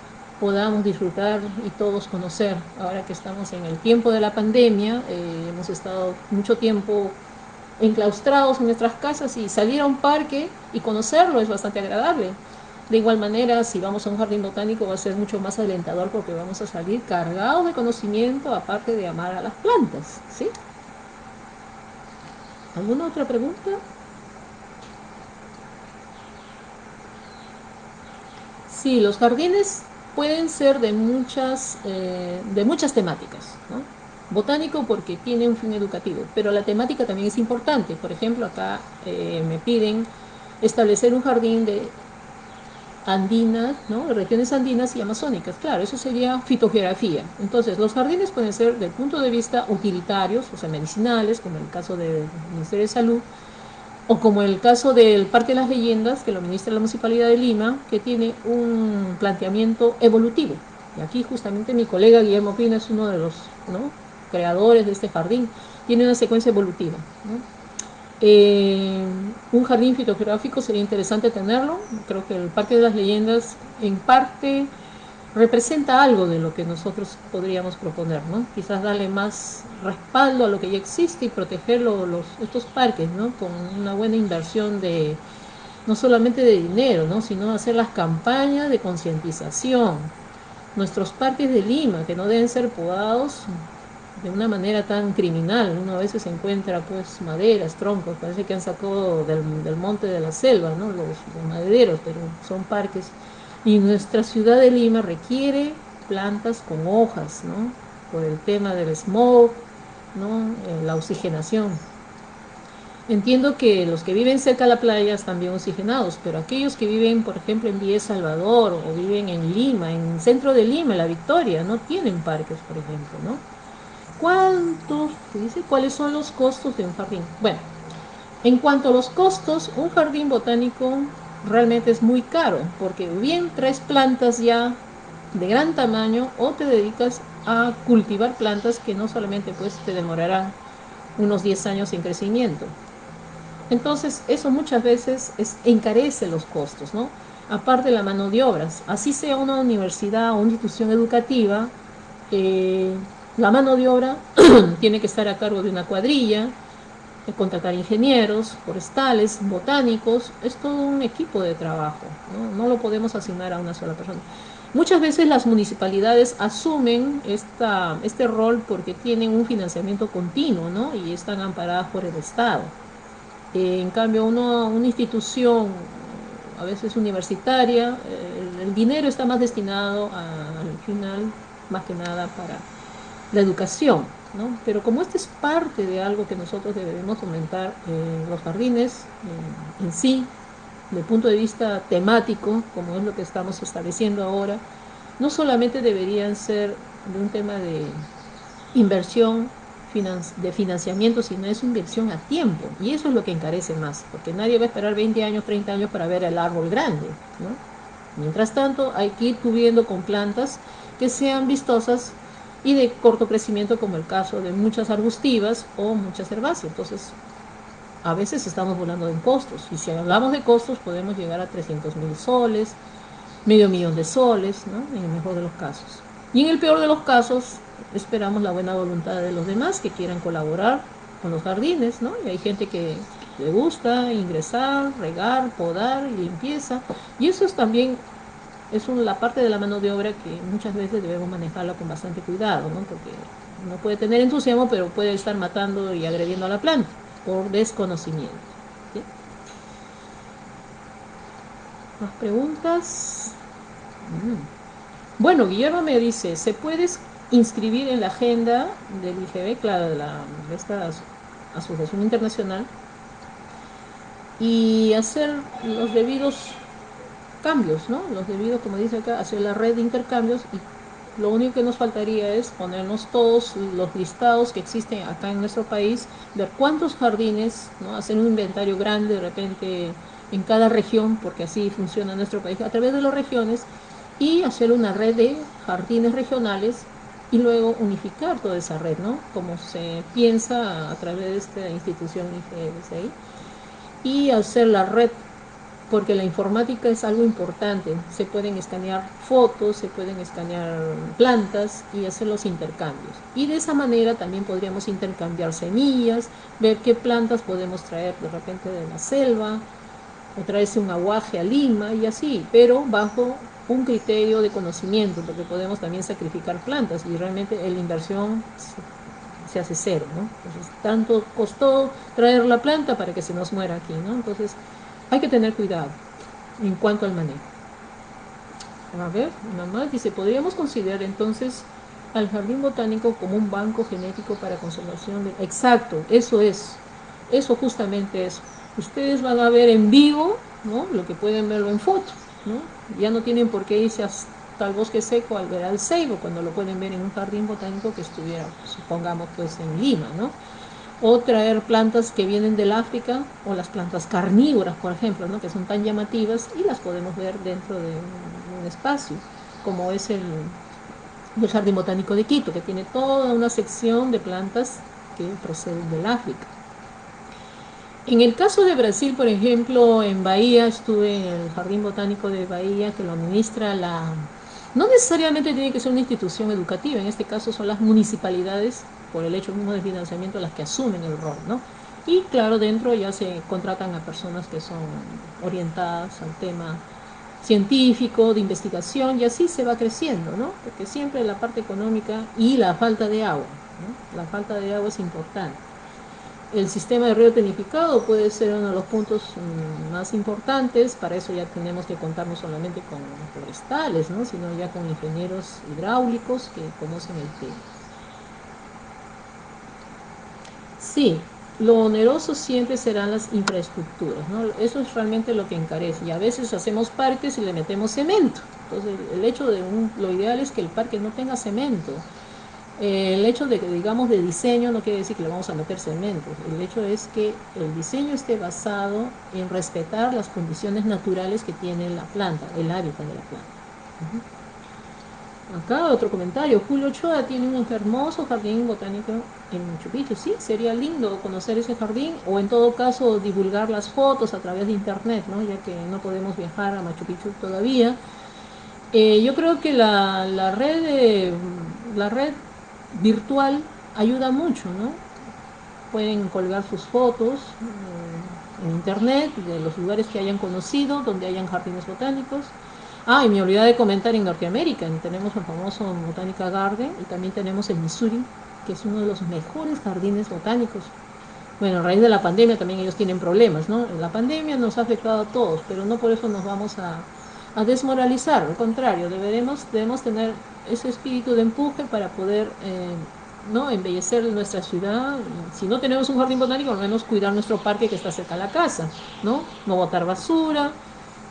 podamos disfrutar y todos conocer, ahora que estamos en el tiempo de la pandemia, eh, hemos estado mucho tiempo enclaustrados en nuestras casas y salir a un parque y conocerlo es bastante agradable. De igual manera, si vamos a un jardín botánico va a ser mucho más alentador porque vamos a salir cargados de conocimiento, aparte de amar a las plantas, ¿sí? ¿Alguna otra pregunta? Sí, los jardines pueden ser de muchas, eh, de muchas temáticas, Botánico porque tiene un fin educativo, pero la temática también es importante. Por ejemplo, acá eh, me piden establecer un jardín de andinas, ¿no? regiones andinas y amazónicas. Claro, eso sería fitogeografía. Entonces, los jardines pueden ser del punto de vista utilitarios, o sea, medicinales, como en el caso del Ministerio de Salud, o como el caso del Parque de las Leyendas, que lo administra la Municipalidad de Lima, que tiene un planteamiento evolutivo. Y aquí justamente mi colega Guillermo Pina es uno de los creadores de este jardín, tiene una secuencia evolutiva. Eh, un jardín fitogeográfico sería interesante tenerlo. Creo que el Parque de las Leyendas en parte representa algo de lo que nosotros podríamos proponer, ¿no? Quizás darle más respaldo a lo que ya existe y proteger los, estos parques, ¿no? Con una buena inversión de, no solamente de dinero, ¿no? Sino hacer las campañas de concientización. Nuestros parques de Lima, que no deben ser podados, de una manera tan criminal. Uno a veces encuentra pues maderas, troncos, parece que han sacado del, monte de la selva, ¿no? los, madereros, pero son parques. Y nuestra ciudad de Lima requiere plantas con hojas, ¿no? Por el tema del smog, ¿no? Eh, la oxigenación. Entiendo que los que viven cerca de la playa están bien oxigenados, pero aquellos que viven, por ejemplo, en Villa Salvador o viven en Lima, en el centro de Lima, La Victoria, no tienen parques, por ejemplo, ¿no? ¿Cuántos, dice, cuáles son los costos de un jardín? Bueno, en cuanto a los costos, un jardín botánico realmente es muy caro, porque bien traes plantas ya de gran tamaño o te dedicas a cultivar plantas que no solamente pues te demorarán unos 10 años en crecimiento. Entonces, eso muchas veces es, encarece los costos, ¿no? Aparte de la mano de obras. Así sea una universidad o una institución educativa, eh, la mano de obra tiene que estar a cargo de una cuadrilla, contratar ingenieros, forestales, botánicos, es todo un equipo de trabajo, ¿no? lo podemos asignar a una sola persona. Muchas veces las municipalidades asumen esta, este rol porque tienen un financiamiento continuo ¿no? y están amparadas por el Estado. en cambio, uno, una institución, a veces universitaria, el, el dinero está más destinado al final, más que nada, para la educación, ¿no? Pero como esto es parte de algo que nosotros debemos fomentar en los jardines en sí, desde el punto de vista temático, como es lo que estamos estableciendo ahora, no solamente deberían ser de un tema de inversión, de financiamiento, sino es inversión a tiempo. Y eso es lo que encarece más, porque nadie va a esperar 20 años, 30 años para ver el árbol grande. ¿no? Mientras tanto, hay que ir cubriendo con plantas que sean vistosas y de corto crecimiento como el caso de muchas arbustivas o muchas herbáceas. Entonces, a veces estamos volando en costos y si hablamos de costos podemos llegar a 300 mil soles, medio millón de soles, ¿no? en el mejor de los casos. Y en el peor de los casos esperamos la buena voluntad de los demás que quieran colaborar con los jardines, ¿no? Y hay gente que le gusta ingresar, regar, podar limpieza. Y eso es también es la parte de la mano de obra que muchas veces debemos manejarla con bastante cuidado, ¿no? porque uno puede tener entusiasmo, pero puede estar matando y agrediendo a la planta por desconocimiento. ¿Más preguntas? Mm. Bueno, Guillermo me dice, ¿se puede inscribir en la agenda del IGB, de, la, esta asociación internacional, y hacer los debidos cambios, ¿no? Los debidos, como dice acá, hacia la red de intercambios y lo único que nos faltaría es ponernos todos los listados que existen acá en nuestro país, ver cuántos jardines, ¿no? hacer un inventario grande de repente en cada región, porque así funciona nuestro país, a través de las regiones, y hacer una red de jardines regionales y luego unificar toda esa red, ¿no? Como se piensa a través de esta institución IGBCI, y hacer la red porque la informática es algo importante. Se pueden escanear fotos, se pueden escanear plantas y hacer los intercambios. Y de esa manera también podríamos intercambiar semillas, ver qué plantas podemos traer de repente de la selva, o traerse un aguaje a Lima y así, pero bajo un criterio de conocimiento, porque podemos también sacrificar plantas y realmente la inversión se, hace cero, ¿no? Entonces, tanto costó traer la planta para que se nos muera aquí, ¿no? Entonces, hay que tener cuidado en cuanto al manejo. A ver, nada más dice, podríamos considerar entonces al jardín botánico como un banco genético para conservación de... Exacto, eso es, eso justamente es. Ustedes van a ver en vivo, ¿no? Lo que pueden verlo en foto, ¿no? Ya no tienen por qué irse hasta el bosque seco al ver al ceibo, cuando lo pueden ver en un jardín botánico que estuviera, supongamos, pues en Lima, ¿no? O traer plantas que vienen del África o las plantas carnívoras, por ejemplo, ¿no? que son tan llamativas y las podemos ver dentro de un espacio, como es el, el Jardín Botánico de Quito, que tiene toda una sección de plantas que proceden del África. En el caso de Brasil, por ejemplo, en Bahía, estuve en el Jardín Botánico de Bahía, que lo administra la... No necesariamente tiene que ser una institución educativa, en este caso son las municipalidades por el hecho mismo de financiamiento las que asumen el rol, ¿no? Y claro, dentro ya se contratan a personas que son orientadas al tema científico, de investigación, y así se va creciendo, ¿no? Porque siempre la parte económica y la falta de agua, ¿no? La falta de agua es importante. el sistema de río tenificado puede ser uno de los puntos mm, más importantes, para eso ya tenemos que contar no solamente con forestales, ¿no? sino ya con ingenieros hidráulicos que conocen el tema. Sí, lo oneroso siempre serán las infraestructuras, ¿no? Eso es realmente lo que encarece. Y a veces hacemos parques y le metemos cemento. Entonces, el hecho de un, lo ideal es que el parque no tenga cemento. Eh, el hecho de que digamos de diseño no quiere decir que le vamos a meter cemento. El hecho es que el diseño esté basado en respetar las condiciones naturales que tiene la planta, el hábitat de la planta. Acá otro comentario, Julio Ochoa tiene un hermoso jardín botánico en Machu Picchu. Sí, sería lindo conocer ese jardín o en todo caso divulgar las fotos a través de internet, ¿no? ya que no podemos viajar a Machu Picchu todavía. Eh, yo creo que la, red, la red virtual ayuda mucho, ¿no? Pueden colgar sus fotos eh, en internet de los lugares que hayan conocido, donde hayan jardines botánicos Ah, y me olvidé de comentar en Norteamérica, tenemos el famoso Botanica Garden y también tenemos el Missouri, que es uno de los mejores jardines botánicos. Bueno, a raíz de la pandemia también ellos tienen problemas, ¿no? La pandemia nos ha afectado a todos, pero no por eso nos vamos a, desmoralizar, al contrario, deberemos, debemos tener ese espíritu de empuje para poder eh, ¿no? embellecer nuestra ciudad. Si no tenemos un jardín botánico, al menos cuidar nuestro parque que está cerca de la casa, ¿no? No botar basura,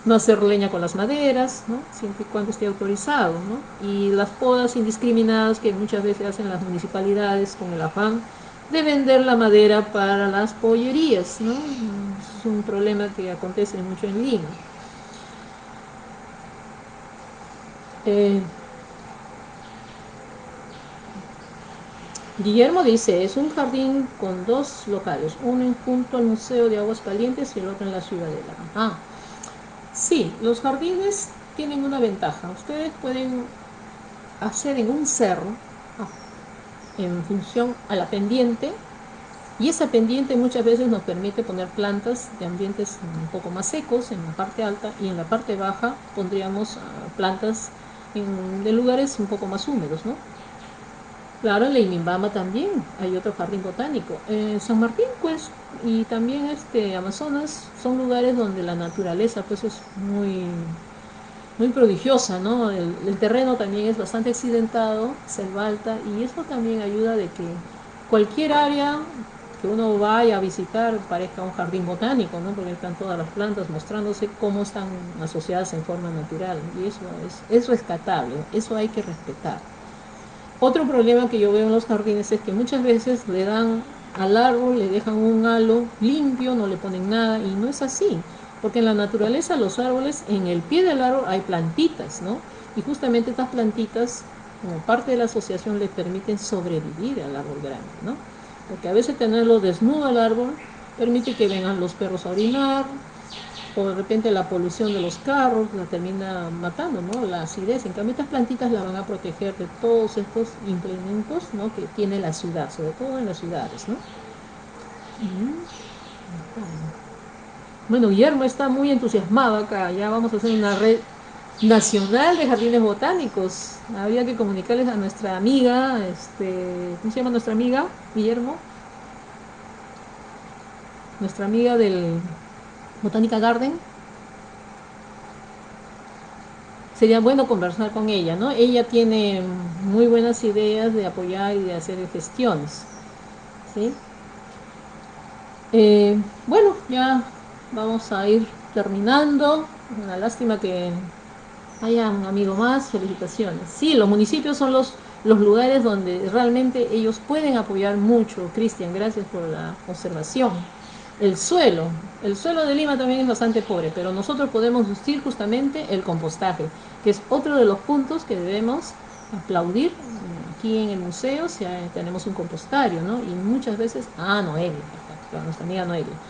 no hacer leña con las maderas, ¿no? siempre y cuando esté autorizado, ¿no? y las podas indiscriminadas que muchas veces hacen las municipalidades con el afán de vender la madera para las pollerías, ¿no? es un problema que acontece mucho en Lima. Eh, Guillermo dice, es un jardín con dos locales, uno junto al Museo de Aguas Calientes y el otro en la Ciudadela. Ah, Sí, los jardines tienen una ventaja. Ustedes pueden hacer en un cerro, ah, en función a la pendiente, y esa pendiente muchas veces nos permite poner plantas de ambientes un poco más secos en la parte alta y en la parte baja pondríamos ah, plantas de lugares un poco más húmedos, ¿no? Claro, en Leimimbama también hay otro jardín botánico. En San Martín, pues, y también este Amazonas son lugares donde la naturaleza, pues, es muy, muy prodigiosa, ¿no? El, terreno también es bastante accidentado, selva alta, y eso también ayuda de que cualquier área que uno vaya a visitar parezca un jardín botánico, ¿no? Porque están todas las plantas mostrándose cómo están asociadas en forma natural, y eso es, es rescatable, eso hay que respetar. Otro problema que yo veo en los jardines es que muchas veces le dan al árbol, le dejan un halo limpio, no le ponen nada y no es así. Porque en la naturaleza los árboles, en el pie del árbol hay plantitas, ¿no? Y justamente estas plantitas, como parte de la asociación, le permiten sobrevivir al árbol grande, ¿no? Porque a veces tenerlo desnudo al árbol permite que vengan los perros a orinar, o de repente la polución de los carros la termina matando, ¿no? La acidez. En cambio, estas plantitas la van a proteger de todos estos implementos, ¿no? Que tiene la ciudad, sobre todo en las ciudades, ¿no? Bueno, Guillermo está muy entusiasmado acá. Ya vamos a hacer una red nacional de jardines botánicos. Había que comunicarles a nuestra amiga, este, ¿cómo se llama nuestra amiga, Guillermo? Nuestra amiga del Botánica Garden, sería bueno conversar con ella, ¿no? Ella tiene muy buenas ideas de apoyar y de hacer gestiones, ¿sí? Eh, bueno, ya vamos a ir terminando. Una lástima que haya un amigo más. Felicitaciones. Sí, los municipios son los, los lugares donde realmente ellos pueden apoyar mucho. Cristian, gracias por la observación el suelo. El suelo de Lima también es bastante pobre, pero nosotros podemos usar justamente el compostaje, que es otro de los puntos que debemos aplaudir aquí en el museo, si tenemos un compostario, ¿no? Y muchas veces, ah, Noelia, nuestra amiga Noelia.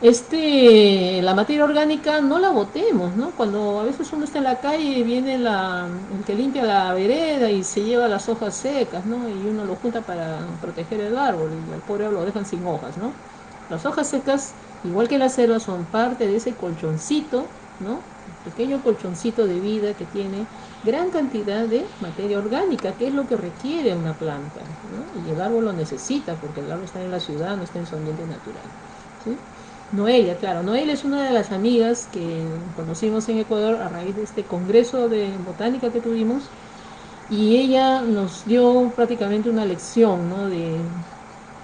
Este, la materia orgánica no la botemos, ¿no? Cuando a veces uno está en la calle viene la, el que limpia la vereda y se lleva las hojas secas, ¿no? Y uno lo junta para proteger el árbol y al pobre lo dejan sin hojas, ¿no? Las hojas secas, igual que la selva, son parte de ese colchoncito, ¿no? pequeño colchoncito de vida que tiene gran cantidad de materia orgánica, que es lo que requiere una planta. Y el árbol lo necesita, porque el árbol está en la ciudad, no está en su ambiente natural. Noelia, claro, Noelia es una de las amigas que conocimos en Ecuador a raíz de este congreso de botánica que tuvimos, y ella nos dio prácticamente una lección ¿no? de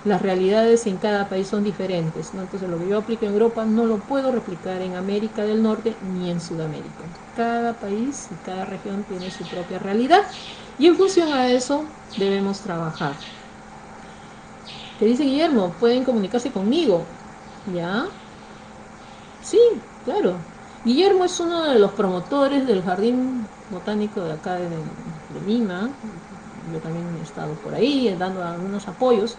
las realidades en cada país son diferentes, entonces lo que yo aplico en Europa no lo puedo replicar en América del Norte ni en Sudamérica. Cada país y cada región tiene su propia realidad y en función a eso debemos trabajar. Te dice Guillermo, pueden comunicarse conmigo, ¿ya? Sí, claro. Guillermo es uno de los promotores del Jardín Botánico de acá de, de Lima, yo también he estado por ahí dando algunos apoyos,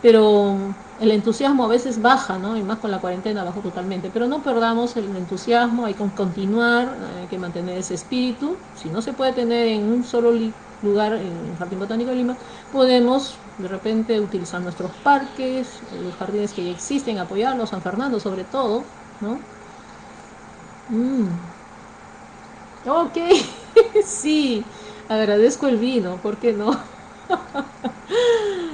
pero el entusiasmo a veces baja, ¿no? Y más con la cuarentena bajó totalmente. Pero no perdamos el entusiasmo, hay que continuar, hay que mantener ese espíritu. Si no se puede tener en un solo lugar, en el Jardín Botánico de Lima, podemos de repente utilizar nuestros parques, los jardines que ya existen, apoyarlos, San Fernando sobre todo, ¿no? Mm. Ok, sí, agradezco el vino, ¿por qué no?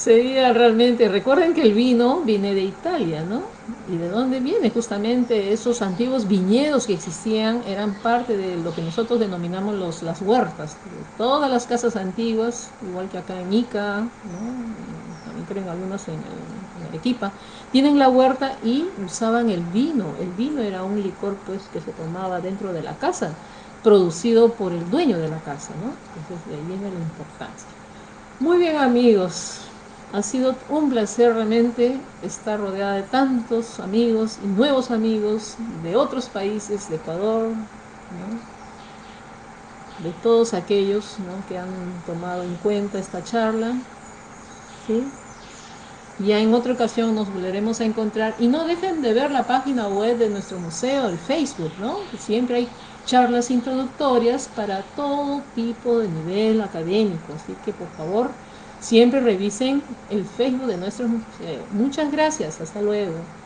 Sería realmente, recuerden que el vino viene de Italia, ¿no? ¿Y de dónde viene? Justamente esos antiguos viñedos que existían eran parte de lo que nosotros denominamos los, las huertas. Todas las casas antiguas, igual que acá en Ica, ¿no? también creen algunas en, en Arequipa, tienen la huerta y usaban el vino. El vino era un licor pues que se tomaba dentro de la casa, producido por el dueño de la casa, ¿no? Entonces de ahí viene la importancia. Muy bien amigos, ha sido un placer realmente estar rodeada de tantos amigos y nuevos amigos de otros países, de Ecuador, de todos aquellos que han tomado en cuenta esta charla. Ya en otra ocasión nos volveremos a encontrar. Y no dejen de ver la página web de nuestro museo, el Facebook, ¿no? Siempre hay charlas introductorias para todo tipo de nivel académico. Así que por favor Siempre revisen el Facebook de nuestro museo. Muchas gracias. Hasta luego.